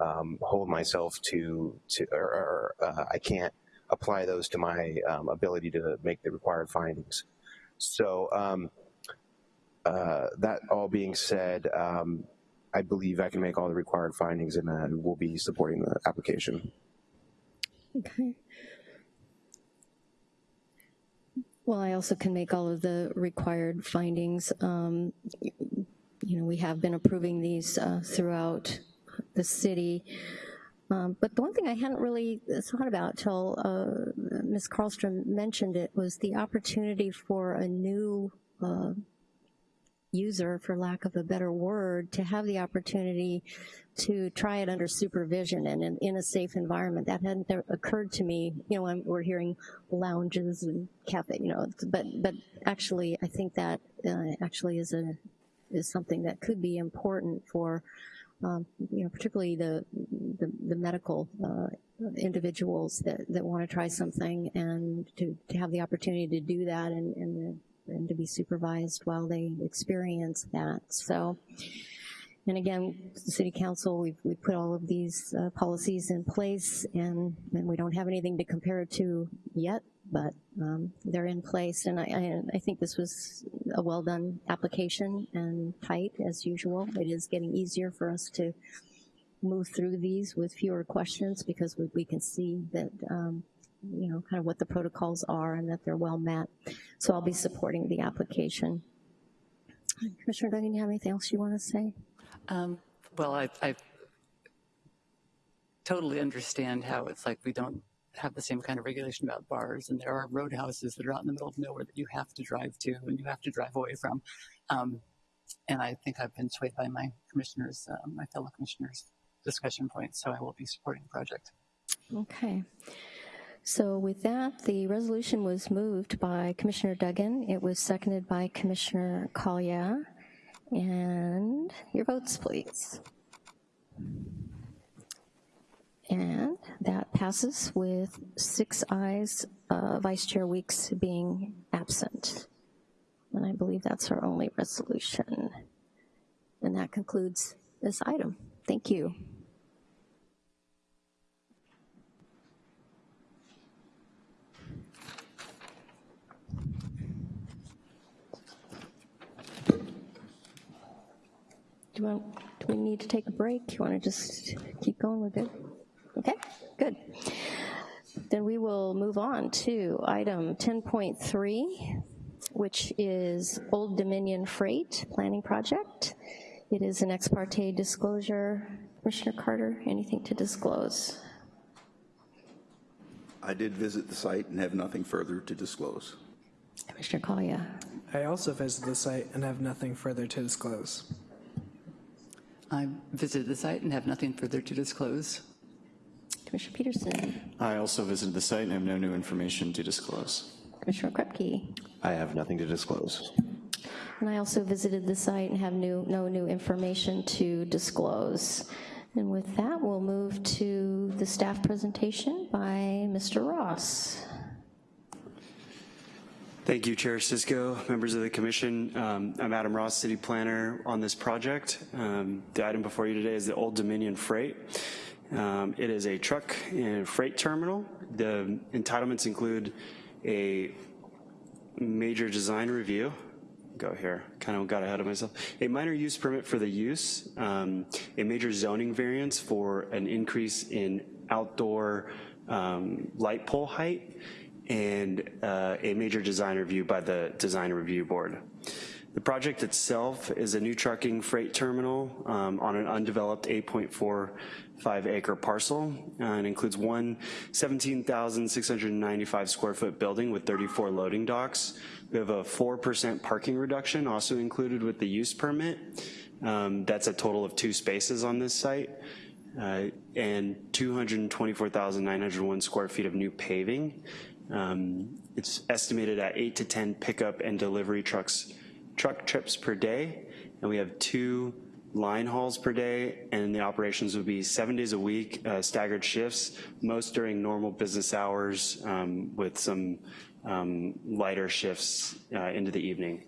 um, hold myself to to or, or uh, I can't apply those to my um, ability to make the required findings. So um, uh, that all being said, um, I believe I can make all the required findings, and uh, we'll be supporting the application. Okay. Well, I also can make all of the required findings. Um, You know, we have been approving these uh, throughout the city. Um, But the one thing I hadn't really thought about till uh, Ms. Carlstrom mentioned it was the opportunity for a new uh, user, for lack of a better word, to have the opportunity to try it under supervision and in, in a safe environment. That hadn't occurred to me. You know, when we're hearing lounges and cafe, you know, but but actually, I think that uh, actually is a is something that could be important for, um, you know, particularly the the, the medical uh, individuals that, that want to try something and to, to have the opportunity to do that and, and and to be supervised while they experience that. So, and again, the city council, we've, we put all of these uh, policies in place and, and we don't have anything to compare it to yet, but um, they're in place. And I, I, I think this was a well done application and tight as usual. It is getting easier for us to move through these with fewer questions because we, we can see that um, you know, kind of what the protocols are and that they're well met. So I'll be supporting the application. Commissioner Duggan, you have anything else you want to say? Um, well, I, I totally understand how it's like we don't have the same kind of regulation about bars, and there are roadhouses that are out in the middle of nowhere that you have to drive to and you have to drive away from. Um, and I think I've been swayed by my commissioners, uh, my fellow commissioners' discussion points, so I will be supporting the project. Okay. So with that, the resolution was moved by Commissioner Duggan. It was seconded by Commissioner Collier. And your votes, please. And that passes with six ayes, uh, Vice Chair Weeks being absent. And I believe that's our only resolution. And that concludes this item. Thank you. Do, want, do we need to take a break? You want to just keep going? We're good? Okay, good. Then we will move on to item 10.3, which is Old Dominion Freight Planning Project. It is an ex parte disclosure. Commissioner Carter, anything to disclose? I did visit the site and have nothing further to disclose. Commissioner Collier. I also visited the site and have nothing further to disclose. I visited the site and have nothing further to disclose. Commissioner Peterson. I also visited the site and have no new information to disclose. Commissioner Krepke. I have nothing to disclose. And I also visited the site and have new, no new information to disclose. And with that, we'll move to the staff presentation by Mr. Ross. Thank you, Chair Cisco, members of the commission. Um, I'm Adam Ross, city planner on this project. Um, the item before you today is the Old Dominion Freight. Um, it is a truck and freight terminal. The entitlements include a major design review, go here, kind of got ahead of myself. A minor use permit for the use, um, a major zoning variance for an increase in outdoor um, light pole height, and uh, a major design review by the Design Review Board. The project itself is a new trucking freight terminal um, on an undeveloped 8.45 acre parcel uh, and includes one 17,695 square foot building with 34 loading docks. We have a 4% parking reduction also included with the use permit. Um, that's a total of two spaces on this site. Uh, and 224,901 square feet of new paving. Um, it's estimated at eight to 10 pickup and delivery trucks, truck trips per day, and we have two line hauls per day, and the operations would be seven days a week, uh, staggered shifts, most during normal business hours um, with some um, lighter shifts uh, into the evening.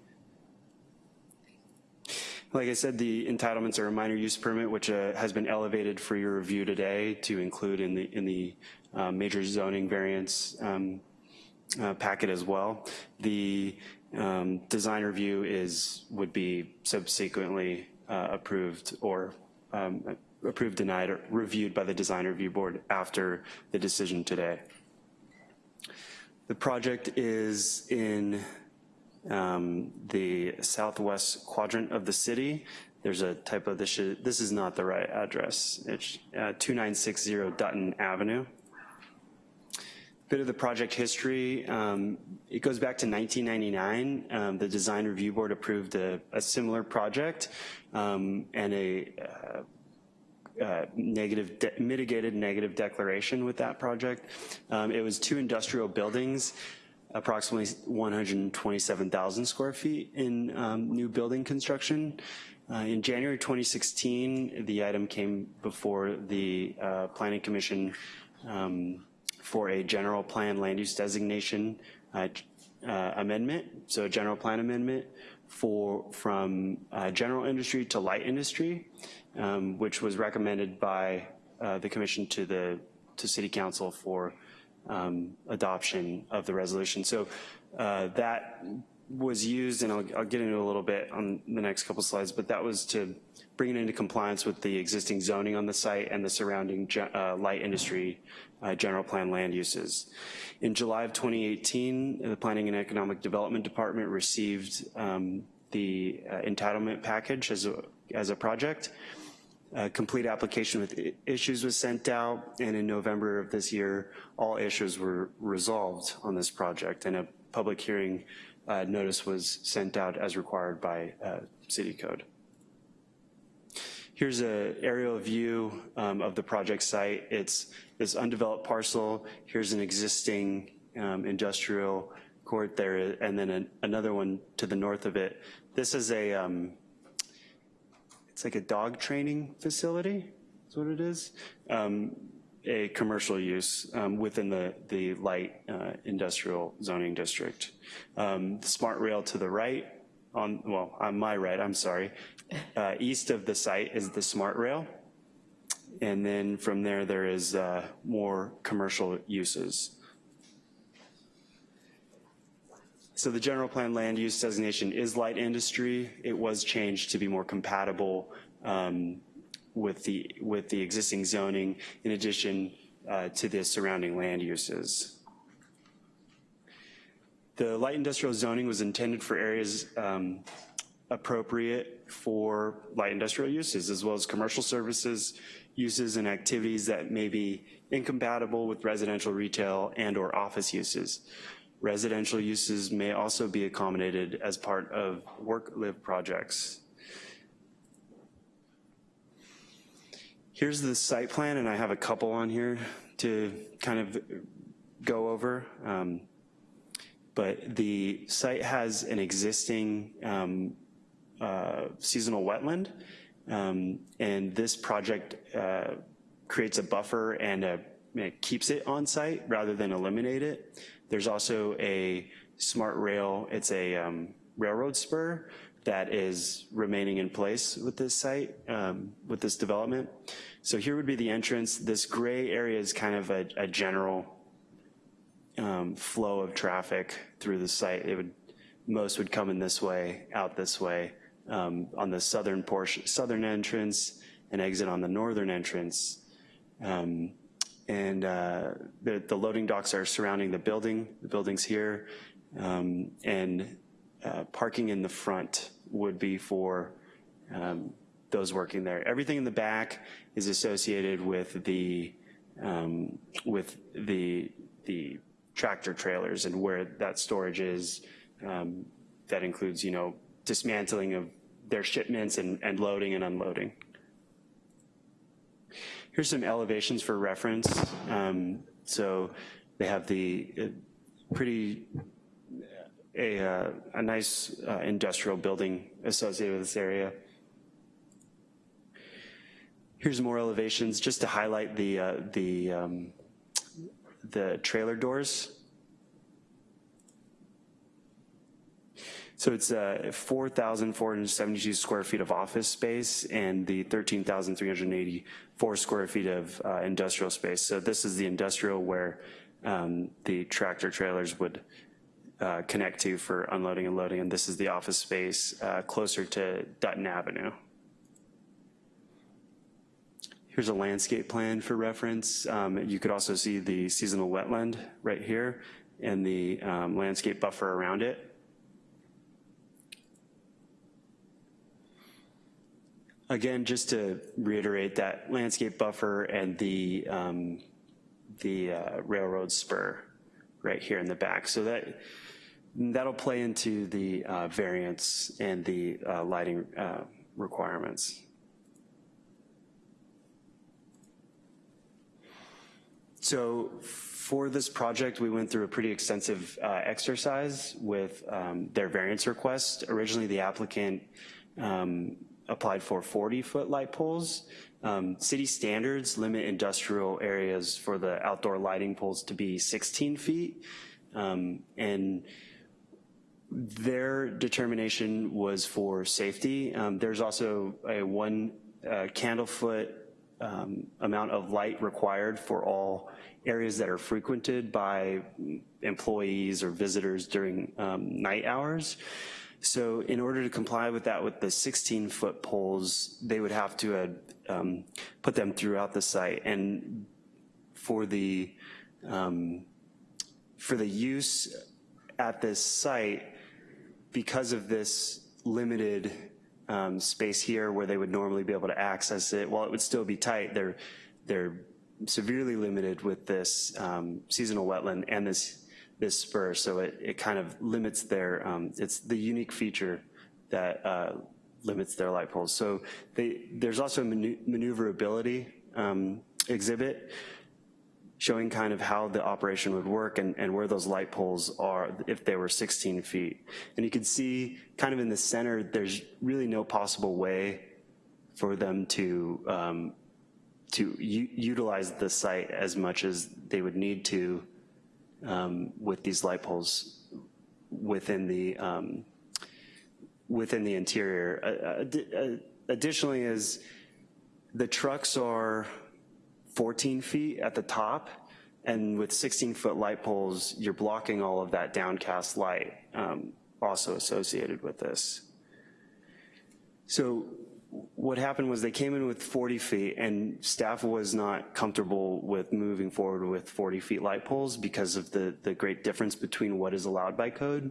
Like I said, the entitlements are a minor use permit, which uh, has been elevated for your review today to include in the in the uh, major zoning variance um, uh, packet as well. The um, design review is would be subsequently uh, approved or um, approved, denied, or reviewed by the design review board after the decision today. The project is in um, the southwest quadrant of the city. There's a typo, this, this is not the right address. It's uh, 2960 Dutton Avenue. Bit of the project history, um, it goes back to 1999. Um, the Design Review Board approved a, a similar project um, and a uh, uh, negative, mitigated negative declaration with that project. Um, it was two industrial buildings approximately 127,000 square feet in um, new building construction. Uh, in January 2016, the item came before the uh, Planning Commission um, for a general plan land use designation uh, uh amendment, so a general plan amendment for from uh, general industry to light industry, um, which was recommended by uh, the commission to the to City Council for um, adoption of the resolution. So uh, that was used, and I'll, I'll, get into a little bit on the next couple slides, but that was to bring it into compliance with the existing zoning on the site and the surrounding uh, light industry uh, general plan land uses. In July of 2018, the Planning and Economic Development Department received um, the uh, entitlement package as a, as a project. A complete application with issues was sent out, and in November of this year, all issues were resolved on this project, and a public hearing uh, notice was sent out as required by uh, city code. Here's an aerial view um, of the project site. It's this undeveloped parcel. Here's an existing um, industrial court there, and then an, another one to the north of it. This is a um, it's like a dog training facility, is what it is. Um, a commercial use um, within the, the light uh, industrial zoning district. Um, smart rail to the right, on well, on my right, I'm sorry, uh, east of the site is the smart rail. And then from there, there is uh, more commercial uses. So the general plan land use designation is light industry. It was changed to be more compatible um, with the with the existing zoning in addition uh, to the surrounding land uses. The light industrial zoning was intended for areas um, appropriate for light industrial uses as well as commercial services, uses and activities that may be incompatible with residential retail and or office uses. Residential uses may also be accommodated as part of work-live projects. Here's the site plan, and I have a couple on here to kind of go over. Um, but the site has an existing um, uh, seasonal wetland, um, and this project uh, creates a buffer and a, it keeps it on site rather than eliminate it. There's also a smart rail, it's a um, railroad spur that is remaining in place with this site, um, with this development. So here would be the entrance. This gray area is kind of a, a general um, flow of traffic through the site. It would, most would come in this way, out this way, um, on the southern portion, southern entrance, and exit on the northern entrance. Um, and uh, the, the loading docks are surrounding the building, the building's here, um, and uh, parking in the front would be for um, those working there. Everything in the back is associated with the um, with the the tractor trailers and where that storage is. Um, that includes, you know, dismantling of their shipments and, and loading and unloading. Here's some elevations for reference. Um, so they have the uh, pretty, a, uh, a nice uh, industrial building associated with this area. Here's more elevations just to highlight the, uh, the, um, the trailer doors. So it's uh, 4,472 square feet of office space and the 13,384 square feet of uh, industrial space. So this is the industrial where um, the tractor trailers would uh, connect to for unloading and loading, and this is the office space uh, closer to Dutton Avenue. Here's a landscape plan for reference. Um, you could also see the seasonal wetland right here and the um, landscape buffer around it. Again, just to reiterate that landscape buffer and the, um, the uh, railroad spur right here in the back. So that, that'll play into the uh, variance and the uh, lighting uh, requirements. So for this project, we went through a pretty extensive uh, exercise with um, their variance request. Originally, the applicant um, applied for 40-foot light poles. Um, city standards limit industrial areas for the outdoor lighting poles to be 16 feet. Um, and their determination was for safety. Um, there's also a one uh, candle foot um, amount of light required for all areas that are frequented by employees or visitors during um, night hours. So in order to comply with that with the 16-foot poles, they would have to uh, um, put them throughout the site. And for the, um, for the use at this site, because of this limited um, space here where they would normally be able to access it, while it would still be tight, they're, they're severely limited with this um, seasonal wetland and this this spur, so it, it kind of limits their, um, it's the unique feature that uh, limits their light poles. So they, there's also a maneuverability um, exhibit showing kind of how the operation would work and, and where those light poles are if they were 16 feet. And you can see kind of in the center, there's really no possible way for them to um, to utilize the site as much as they would need to um, with these light poles within the um, within the interior. Uh, uh, additionally, is the trucks are 14 feet at the top, and with 16 foot light poles, you're blocking all of that downcast light um, also associated with this. So what happened was they came in with 40 feet and staff was not comfortable with moving forward with 40 feet light poles because of the, the great difference between what is allowed by code.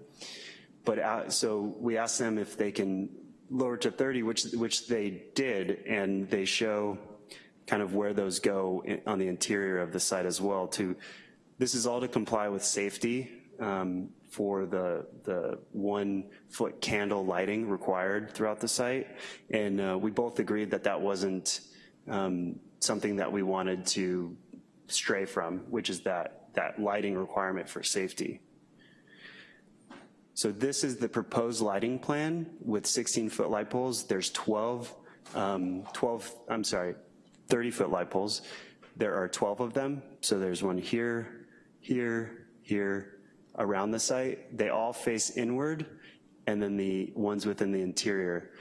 But uh, so we asked them if they can lower to 30, which, which they did, and they show kind of where those go in, on the interior of the site as well to, this is all to comply with safety um, for the, the one foot candle lighting required throughout the site. And uh, we both agreed that that wasn't um, something that we wanted to stray from, which is that, that lighting requirement for safety. So this is the proposed lighting plan with 16 foot light poles. There's 12, um, 12, I'm sorry, 30 foot light poles. There are 12 of them. So there's one here, here, here, around the site. They all face inward, and then the ones within the interior.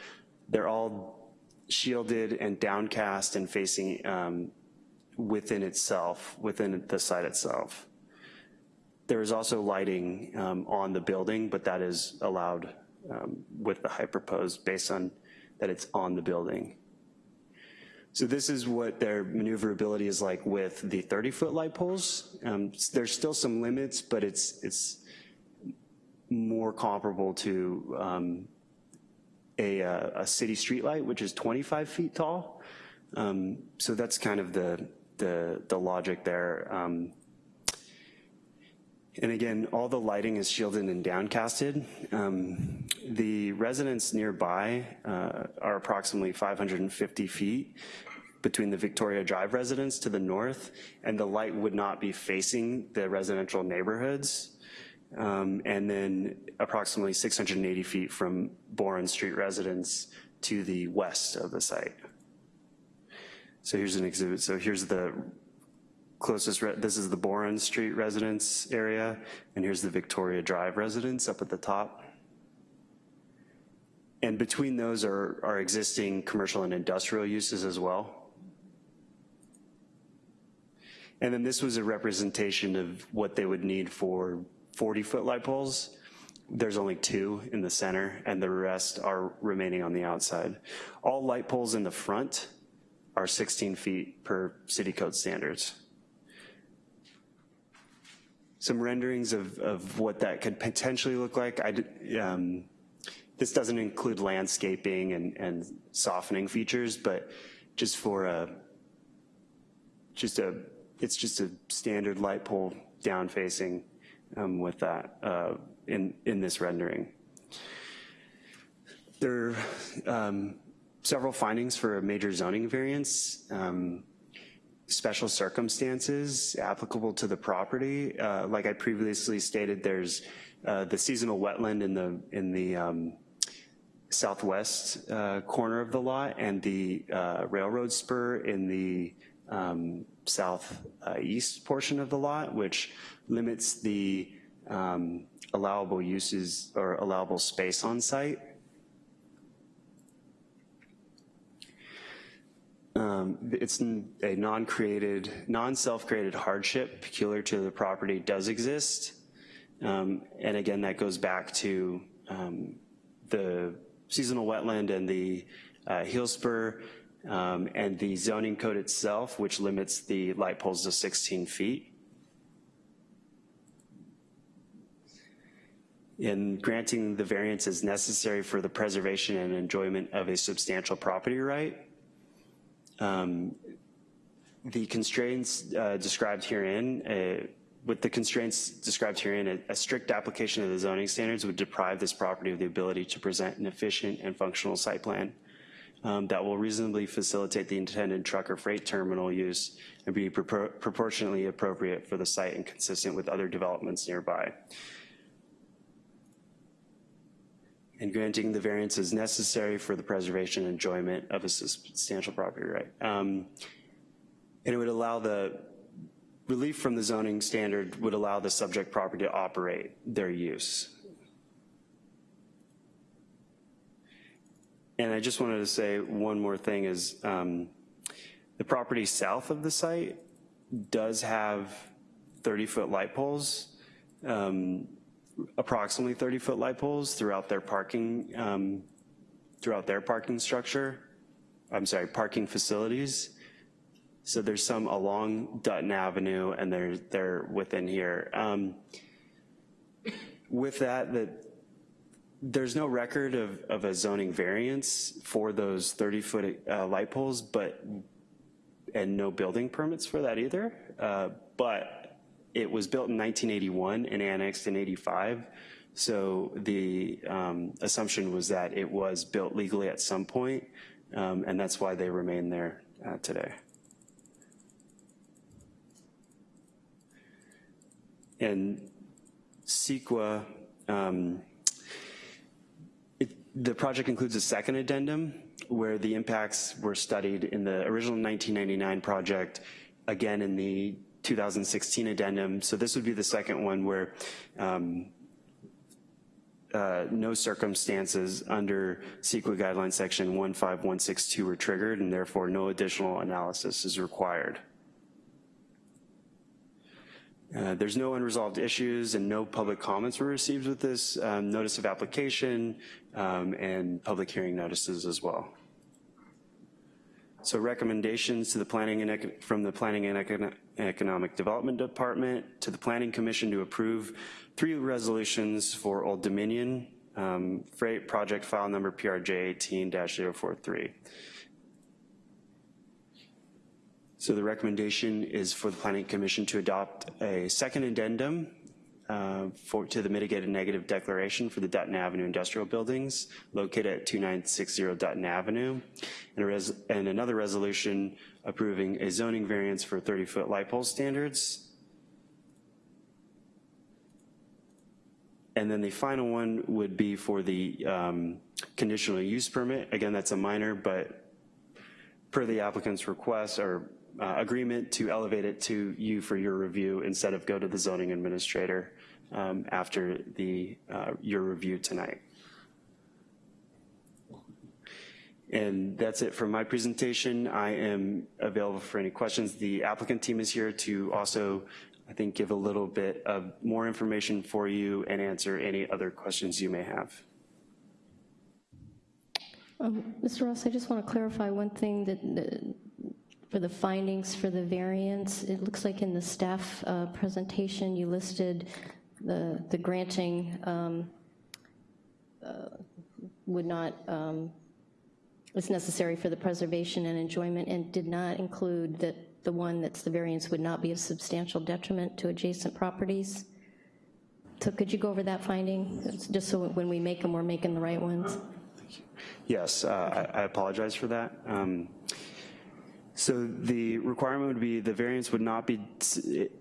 They're all shielded and downcast and facing um, within itself, within the site itself. There is also lighting um, on the building, but that is allowed um, with the proposed based on that it's on the building. So this is what their maneuverability is like with the 30-foot light poles. Um, there's still some limits, but it's, it's more comparable to um, a, uh, a city street light, which is 25 feet tall. Um, so that's kind of the, the, the logic there. Um, and again, all the lighting is shielded and downcasted. Um, the residents nearby uh, are approximately 550 feet between the Victoria Drive residents to the north, and the light would not be facing the residential neighborhoods. Um, and then approximately 680 feet from Boren Street residents to the west of the site. So here's an exhibit. So here's the closest, this is the Boren Street residence area, and here's the Victoria Drive residence up at the top. And between those are, are existing commercial and industrial uses as well. And then this was a representation of what they would need for 40-foot light poles. There's only two in the center, and the rest are remaining on the outside. All light poles in the front are 16 feet per city code standards some renderings of, of what that could potentially look like. I, um, this doesn't include landscaping and, and softening features, but just for a, just a, it's just a standard light pole down facing um, with that uh, in, in this rendering. There are um, several findings for a major zoning variance. Um, special circumstances applicable to the property. Uh, like I previously stated, there's uh, the seasonal wetland in the in the um, southwest uh, corner of the lot and the uh, railroad spur in the um, southeast portion of the lot, which limits the um, allowable uses or allowable space on site. Um, it's a non-created, non-self-created hardship peculiar to the property does exist. Um, and again, that goes back to um, the seasonal wetland and the uh, rail spur um, and the zoning code itself, which limits the light poles to 16 feet. In granting the variance is necessary for the preservation and enjoyment of a substantial property right, um, the constraints uh, described herein, uh, with the constraints described herein, a, a, strict application of the zoning standards would deprive this property of the ability to present an efficient and functional site plan um, that will reasonably facilitate the intended truck or freight terminal use and be propor proportionately appropriate for the site and consistent with other developments nearby. and granting the variance is necessary for the preservation and enjoyment of a substantial property right. Um, and it would allow the, relief from the zoning standard would allow the subject property to operate their use. And I just wanted to say one more thing is um, the property south of the site does have 30 foot light poles. Um, approximately 30 foot light poles throughout their parking, um, throughout their parking structure. I'm sorry, parking facilities. So there's some along Dutton Avenue and they're, they're within here. Um, with that, that there's no record of, of a zoning variance for those 30-foot uh, light poles, but, and no building permits for that either. Uh, but it was built in 1981 and annexed in 85. So the um, assumption was that it was built legally at some point, um, and that's why they remain there uh, today. And CEQA, um, the project includes a second addendum where the impacts were studied in the original 1999 project, again in the 2016 addendum. So this would be the second one where um, uh, no circumstances under CEQA guideline section 15162 were triggered and therefore no additional analysis is required. Uh, there's no unresolved issues and no public comments were received with this um, notice of application um, and public hearing notices as well. So recommendations to the planning and from the Planning and Econ Economic Development Department to the Planning Commission to approve three resolutions for Old Dominion, um, freight project file number PRJ 18-043. So the recommendation is for the Planning Commission to adopt a second addendum uh, for, to the mitigated negative declaration for the Dutton Avenue industrial buildings located at 2960 Dutton Avenue, and, and another resolution approving a zoning variance for 30-foot light pole standards. And then the final one would be for the um, conditional use permit. Again, that's a minor, but per the applicant's request or uh, agreement to elevate it to you for your review instead of go to the zoning administrator um, after the uh, your review tonight. And that's it for my presentation. I am available for any questions. The applicant team is here to also, I think, give a little bit of more information for you and answer any other questions you may have. Um, Mr. Ross, I just want to clarify one thing that, that for the findings for the variance, it looks like in the staff uh, presentation you listed the, the granting um, uh, would not, um, is necessary for the preservation and enjoyment and did not include that the one that's the variance would not be of substantial detriment to adjacent properties. So could you go over that finding, just so when we make them, we're making the right ones? Yes, uh, I, I, apologize for that. Um, so the requirement would be the variance would not be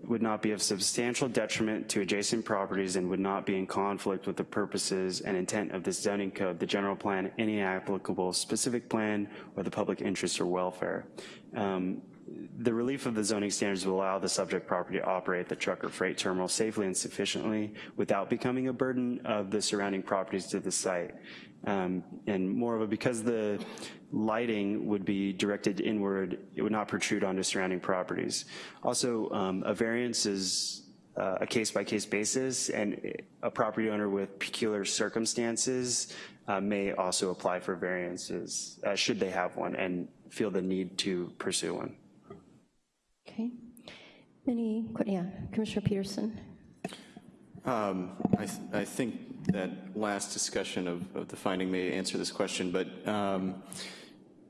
would not be of substantial detriment to adjacent properties and would not be in conflict with the purposes and intent of the zoning code, the general plan, any applicable specific plan, or the public interest or welfare. Um, the relief of the zoning standards will allow the subject property to operate the truck or freight terminal safely and sufficiently without becoming a burden of the surrounding properties to the site. Um, and moreover, because the lighting would be directed inward, it would not protrude onto surrounding properties. Also, um, a variance is uh, a case-by-case -case basis, and a property owner with peculiar circumstances uh, may also apply for variances, uh, should they have one, and feel the need to pursue one. Okay. Any, yeah, Commissioner Peterson. Um, I, th I think that last discussion of, of, the finding may answer this question, but um,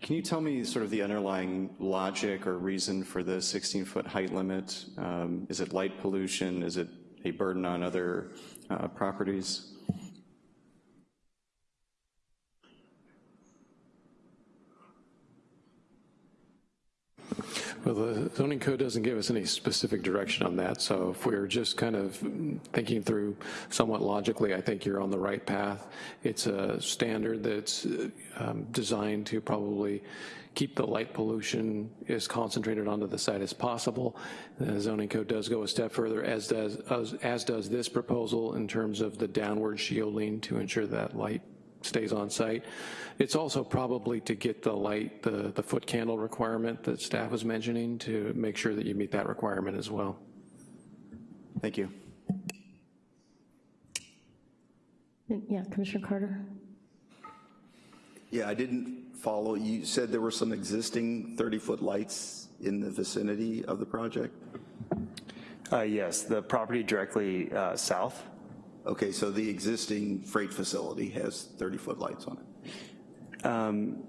can you tell me sort of the underlying logic or reason for the 16-foot height limit? Um, is it light pollution? Is it a burden on other uh, properties? Well, the zoning code doesn't give us any specific direction on that, so if we're just kind of thinking through somewhat logically, I think you're on the right path. It's a standard that's um, designed to probably keep the light pollution as concentrated onto the site as possible. The zoning code does go a step further, as does, as, as does this proposal in terms of the downward shielding to ensure that light stays on site. It's also probably to get the light, the, the foot candle requirement that staff was mentioning to make sure that you meet that requirement as well. Thank you. Yeah, Commissioner Carter. Yeah, I didn't follow, you said there were some existing 30-foot lights in the vicinity of the project? Uh, Yes, the property directly uh, south. Okay, so the existing freight facility has 30-foot lights on it? Um,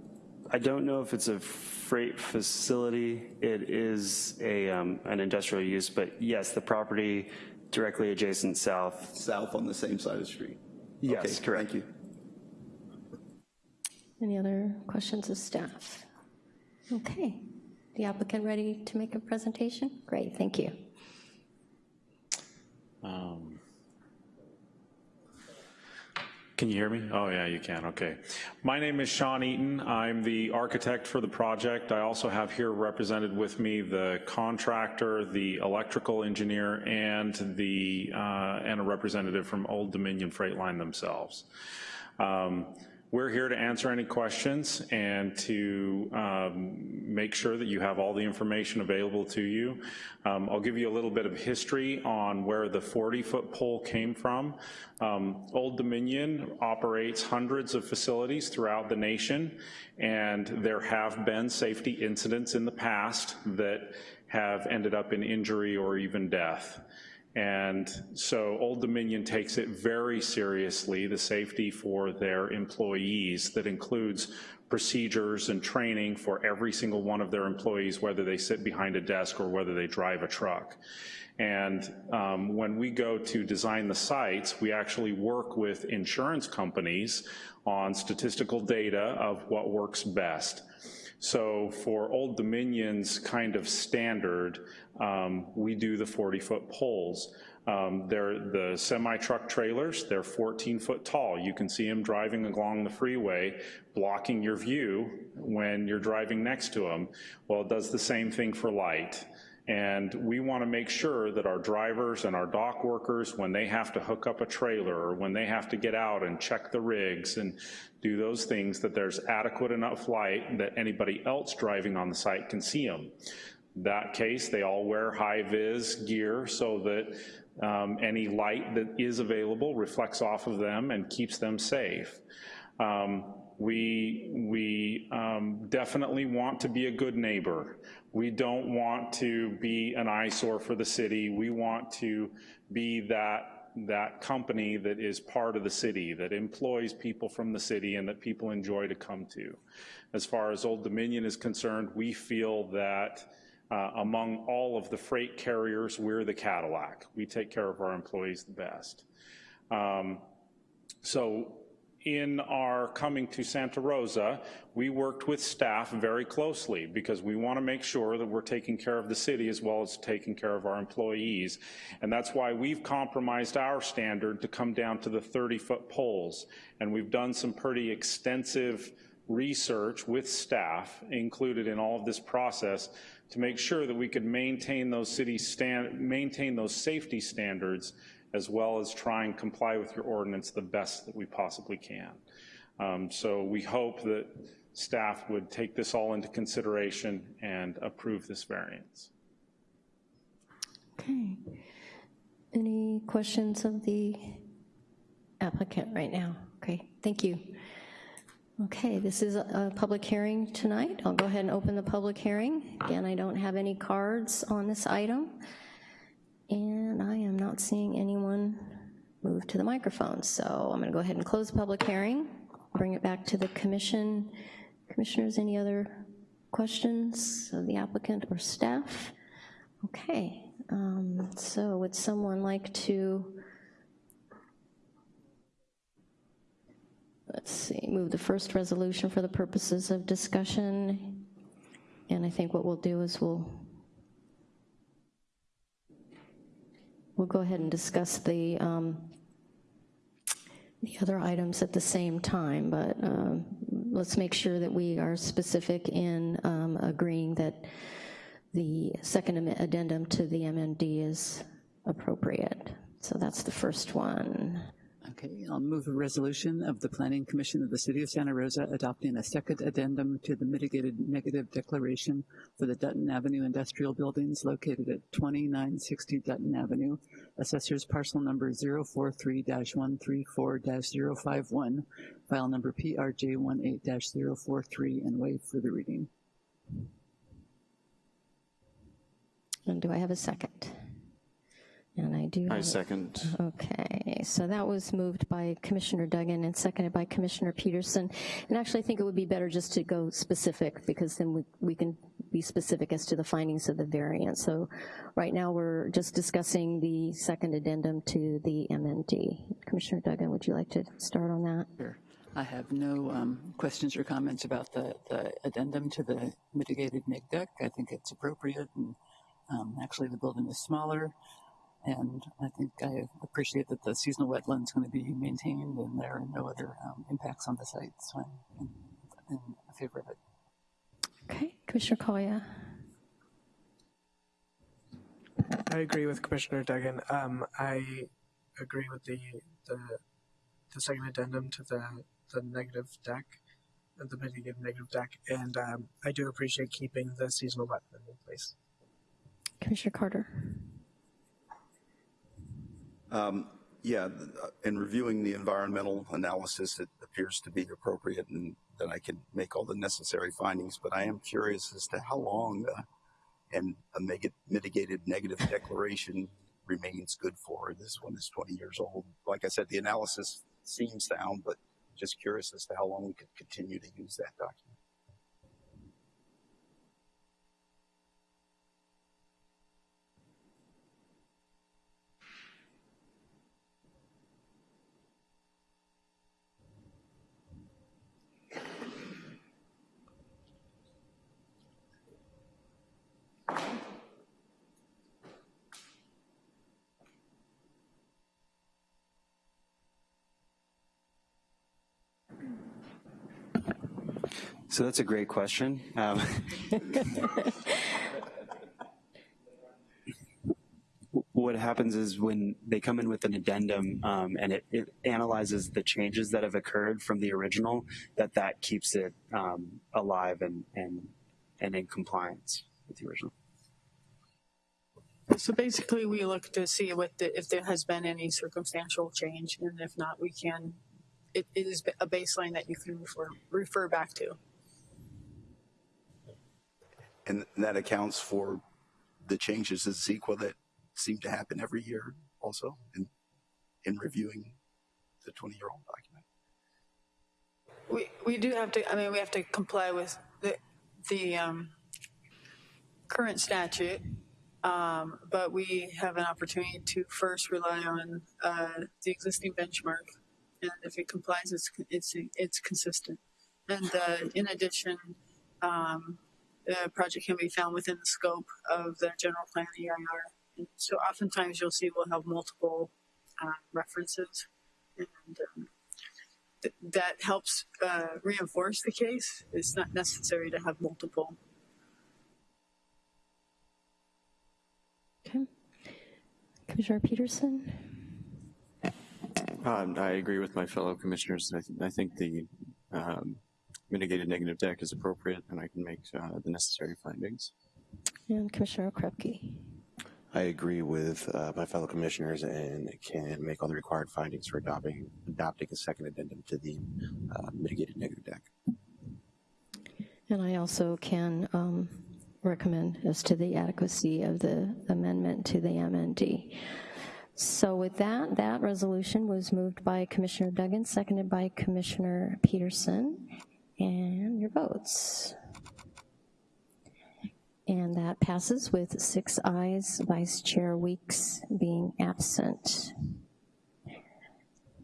I don't know if it's a freight facility. It is a, um, an industrial use, but yes, the property directly adjacent south. South on the same side of the street? Yes, Okay, correct. Thank you. Any other questions of staff? Okay. The applicant ready to make a presentation? Great, thank you. Um, Can you hear me? Oh, yeah, you can, okay. My name is Sean Eaton. I'm the architect for the project. I also have here represented with me the contractor, the electrical engineer, and the, uh, and a representative from Old Dominion Freight Line themselves. Um, We're here to answer any questions and to um, make sure that you have all the information available to you. Um, I'll give you a little bit of history on where the 40-foot pole came from. Um, Old Dominion operates hundreds of facilities throughout the nation, and there have been safety incidents in the past that have ended up in injury or even death. And so Old Dominion takes it very seriously, the safety for their employees that includes procedures and training for every single one of their employees, whether they sit behind a desk or whether they drive a truck. And um, when we go to design the sites, we actually work with insurance companies on statistical data of what works best. So for Old Dominion's kind of standard, um, we do the 40-foot poles. Um, they're the semi-truck trailers, they're 14 foot tall. You can see them driving along the freeway, blocking your view when you're driving next to them. Well, it does the same thing for light. And we want to make sure that our drivers and our dock workers, when they have to hook up a trailer or when they have to get out and check the rigs and do those things, that there's adequate enough light that anybody else driving on the site can see them. That case, they all wear high-vis gear so that um, any light that is available reflects off of them and keeps them safe. Um, we we um, definitely want to be a good neighbor. We don't want to be an eyesore for the city. We want to be that, that company that is part of the city, that employs people from the city and that people enjoy to come to. As far as Old Dominion is concerned, we feel that uh, among all of the freight carriers, we're the Cadillac. We take care of our employees the best. Um, so in our coming to Santa Rosa, we worked with staff very closely because we want to make sure that we're taking care of the city as well as taking care of our employees. And that's why we've compromised our standard to come down to the 30-foot poles. And we've done some pretty extensive research with staff included in all of this process to make sure that we could maintain those city stand, maintain those safety standards as well as try and comply with your ordinance the best that we possibly can. Um, so we hope that staff would take this all into consideration and approve this variance. Okay. Any questions of the applicant right now? Okay, thank you. Okay, this is a public hearing tonight. I'll go ahead and open the public hearing. Again, I don't have any cards on this item. And I am not seeing anyone move to the microphone. So I'm going to go ahead and close the public hearing, bring it back to the commission. Commissioners, any other questions of the applicant or staff? Okay, um, so would someone like to, let's see, move the first resolution for the purposes of discussion? And I think what we'll do is we'll we'll go ahead and discuss the um, the other items at the same time, but um, let's make sure that we are specific in um, agreeing that the second addendum to the MND is appropriate. So that's the first one. Okay, I'll move a resolution of the Planning Commission of the City of Santa Rosa adopting a second addendum to the mitigated negative declaration for the Dutton Avenue industrial buildings located at 2960 Dutton Avenue, assessors parcel number 043-134-051, file number PRJ18-043, and waive for the reading. And do I have a second? And I do. I second. Okay, so that was moved by Commissioner Duggan and seconded by Commissioner Peterson. And actually, I think it would be better just to go specific because then we, we can be specific as to the findings of the variance. So right now, we're just discussing the second addendum to the MND. Commissioner Duggan, would you like to start on that? Sure. I have no um, questions or comments about the, the addendum to the mitigated neg dec. I think it's appropriate, and um, actually the building is smaller, and I think I appreciate that the seasonal wetland's going to be maintained, and there are no other um, impacts on the site, so I'm in, in favor of it. Okay, Commissioner Collier. I agree with Commissioner Duggan. Um, I agree with the, the, the second addendum to the, the negative dec, the mitigated negative dec, and um, I do appreciate keeping the seasonal wetland in place. Commissioner Carter. Um, Yeah, uh, in reviewing the environmental analysis, it appears to be appropriate and that I can make all the necessary findings, but I am curious as to how long uh, and a mitigated negative declaration remains good for. This one is 20 years old. Like I said, the analysis seems sound, but just curious as to how long we could continue to use that document. So that's a great question. Um, what happens is when they come in with an addendum um, and it, it analyzes the changes that have occurred from the original, that that keeps it um, alive and, and, and in compliance with the original. So basically, we look to see what the, if there has been any circumstantial change, and if not, we can, it, it is a baseline that you can refer, refer back to. And that accounts for the changes in CEQA that seem to happen every year also in, in reviewing the 20-year-old document. We, we do have to, I mean, we have to comply with the, the um, current statute, um, but we have an opportunity to first rely on uh, the existing benchmark. And if it complies, it's, it's, it's consistent. And uh, in addition, um, the project can be found within the scope of the general plan EIR. And so oftentimes you'll see we'll have multiple uh, references and um, th- that helps uh, reinforce the case. It's not necessary to have multiple. Okay. Commissioner Peterson. Um, I agree with my fellow commissioners. I, th- I think the um, mitigated negative dec is appropriate, and I can make uh, the necessary findings. And Commissioner Krepke. I agree with uh, my fellow commissioners and can make all the required findings for adopting, adopting a second addendum to the uh, mitigated negative dec. And I also can um, recommend as to the adequacy of the amendment to the MND. So with that, that resolution was moved by Commissioner Duggan, seconded by Commissioner Peterson. And your votes. And that passes with six ayes, Vice Chair Weeks being absent.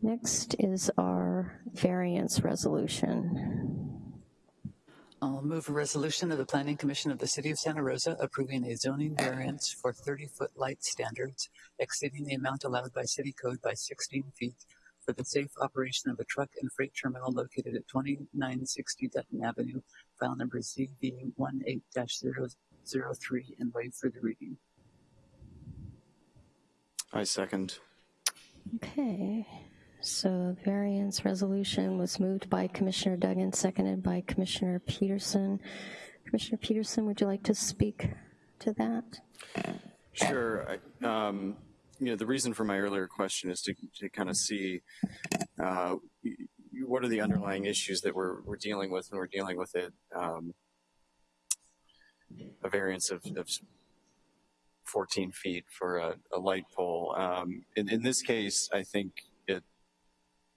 Next is our variance resolution. I'll move a resolution of the Planning Commission of the City of Santa Rosa approving a zoning variance for 30-foot light standards exceeding the amount allowed by city code by 16 feet for the safe operation of a truck and freight terminal located at 2960 Dutton Avenue, file number ZB18-003, and waive for the reading. I second. Okay, So variance resolution was moved by Commissioner Duggan, seconded by Commissioner Peterson. Commissioner Peterson, would you like to speak to that? Sure. I- um, You know, the reason for my earlier question is to, to kind of see uh, what are the underlying issues that we're, we're dealing with when we're dealing with it. um, A variance of, of 14 feet for a, a light pole. Um, In, in this case, I think it,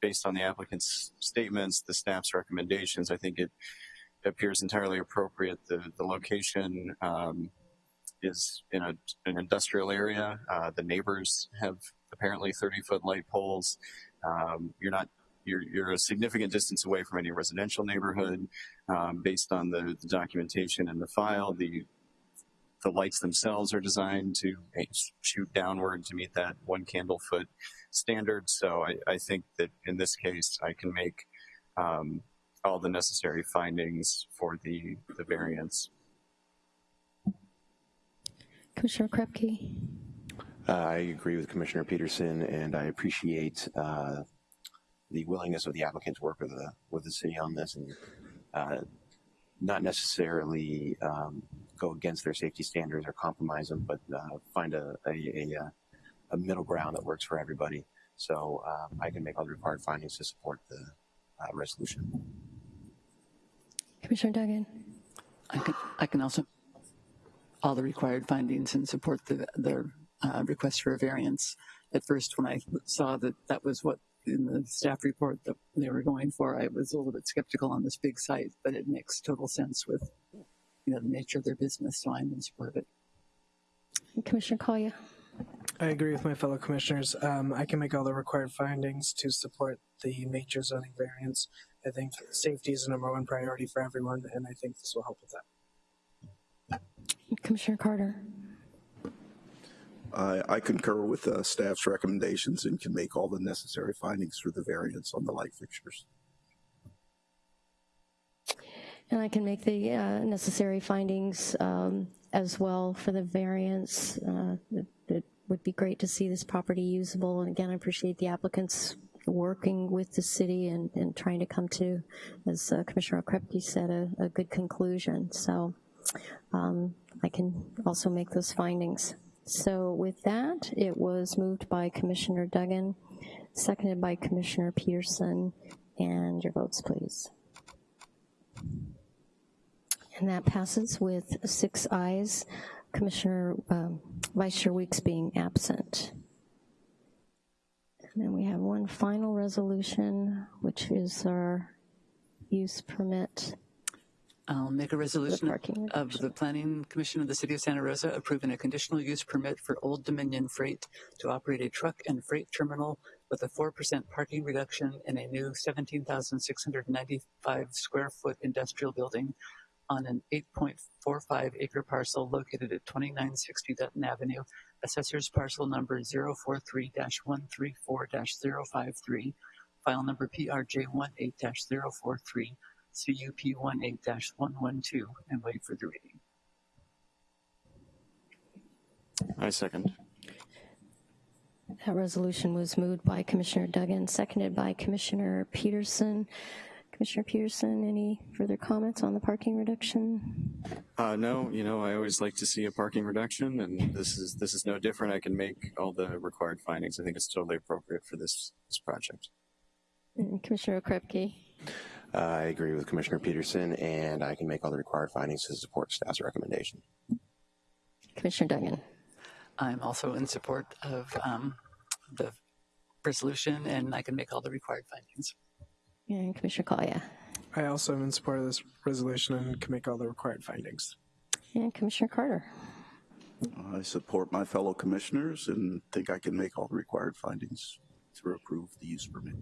based on the applicant's statements, the staff's recommendations, I think it appears entirely appropriate. The, the location um, is in a, an industrial area. Uh, the neighbors have apparently 30 foot light poles. Um, you're not, you're, you're a significant distance away from any residential neighborhood. Um, based on the, the documentation in the file, the, the lights themselves are designed to shoot downward to meet that one candle foot standard. So I, I think that in this case, I can make um, all the necessary findings for the, the variance. Commissioner Krepke? Uh, I agree with Commissioner Peterson, and I appreciate uh, the willingness of the applicant to work with the with the city on this, and uh, not necessarily um, go against their safety standards or compromise them, but uh, find a a, a a middle ground that works for everybody. So um, I can make all the required findings to support the uh, resolution. Commissioner Duggan? I can, I can also, all the required findings and support the, the uh, request for a variance. At first, when I saw that that was what in the staff report that they were going for, I was a little bit skeptical on this big site, but it makes total sense with, you know, the nature of their business, so I'm in support of it. Commissioner Collier? I agree with my fellow commissioners. Um, I can make all the required findings to support the major zoning variance. I think safety is the number one priority for everyone, and I think this will help with that. Commissioner Carter? I, I concur with uh, staff's recommendations and can make all the necessary findings for the variance on the light fixtures. And I can make the uh, necessary findings um, as well for the variance. Uh, It it would be great to see this property usable, and again, I appreciate the applicants working with the city and, and trying to come to, as uh, Commissioner Okrepkie said, a, a good conclusion. So um, I can also make those findings. So with that, it was moved by Commissioner Duggan, seconded by Commissioner Peterson, and your votes, please. And that passes with six ayes, Commissioner, um, Vice Chair Weeks being absent. And then we have one final resolution, which is our use permit. I'll make a resolution of the Planning Commission of the City of Santa Rosa approving a conditional use permit for Old Dominion Freight to operate a truck and freight terminal with a 4% parking reduction in a new 17,695 square foot industrial building on an 8.45 acre parcel located at 2960 Dutton Avenue, assessor's parcel number 043-134-053, file number PRJ18-043, CUP 18-112, and wait for the reading. I second. That resolution was moved by Commissioner Duggan, seconded by Commissioner Peterson. Commissioner Peterson, any further comments on the parking reduction? Uh, no, you know, I always like to see a parking reduction, and this is this is no different. I can make all the required findings. I think it's totally appropriate for this this project. And Commissioner Okrepkie? Uh, I agree with Commissioner Peterson, and I can make all the required findings to support staff's recommendation. Commissioner Duggan? I'm also in support of um, the resolution, and I can make all the required findings. And Commissioner Collier? I also am in support of this resolution and can make all the required findings. And Commissioner Carter? I support my fellow commissioners and think I can make all the required findings to approve the use permit.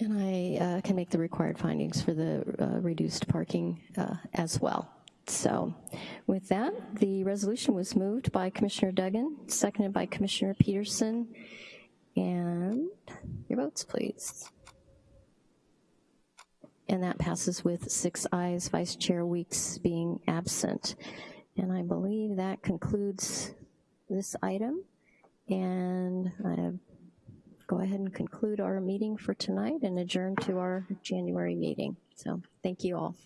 And I uh, can make the required findings for the uh, reduced parking uh, as well. So with that, the resolution was moved by Commissioner Duggan, seconded by Commissioner Peterson. And your votes, please. And that passes with six ayes, Vice Chair Weeks being absent. And I believe that concludes this item. And I'm go ahead and conclude our meeting for tonight and adjourn to our January meeting. So thank you all.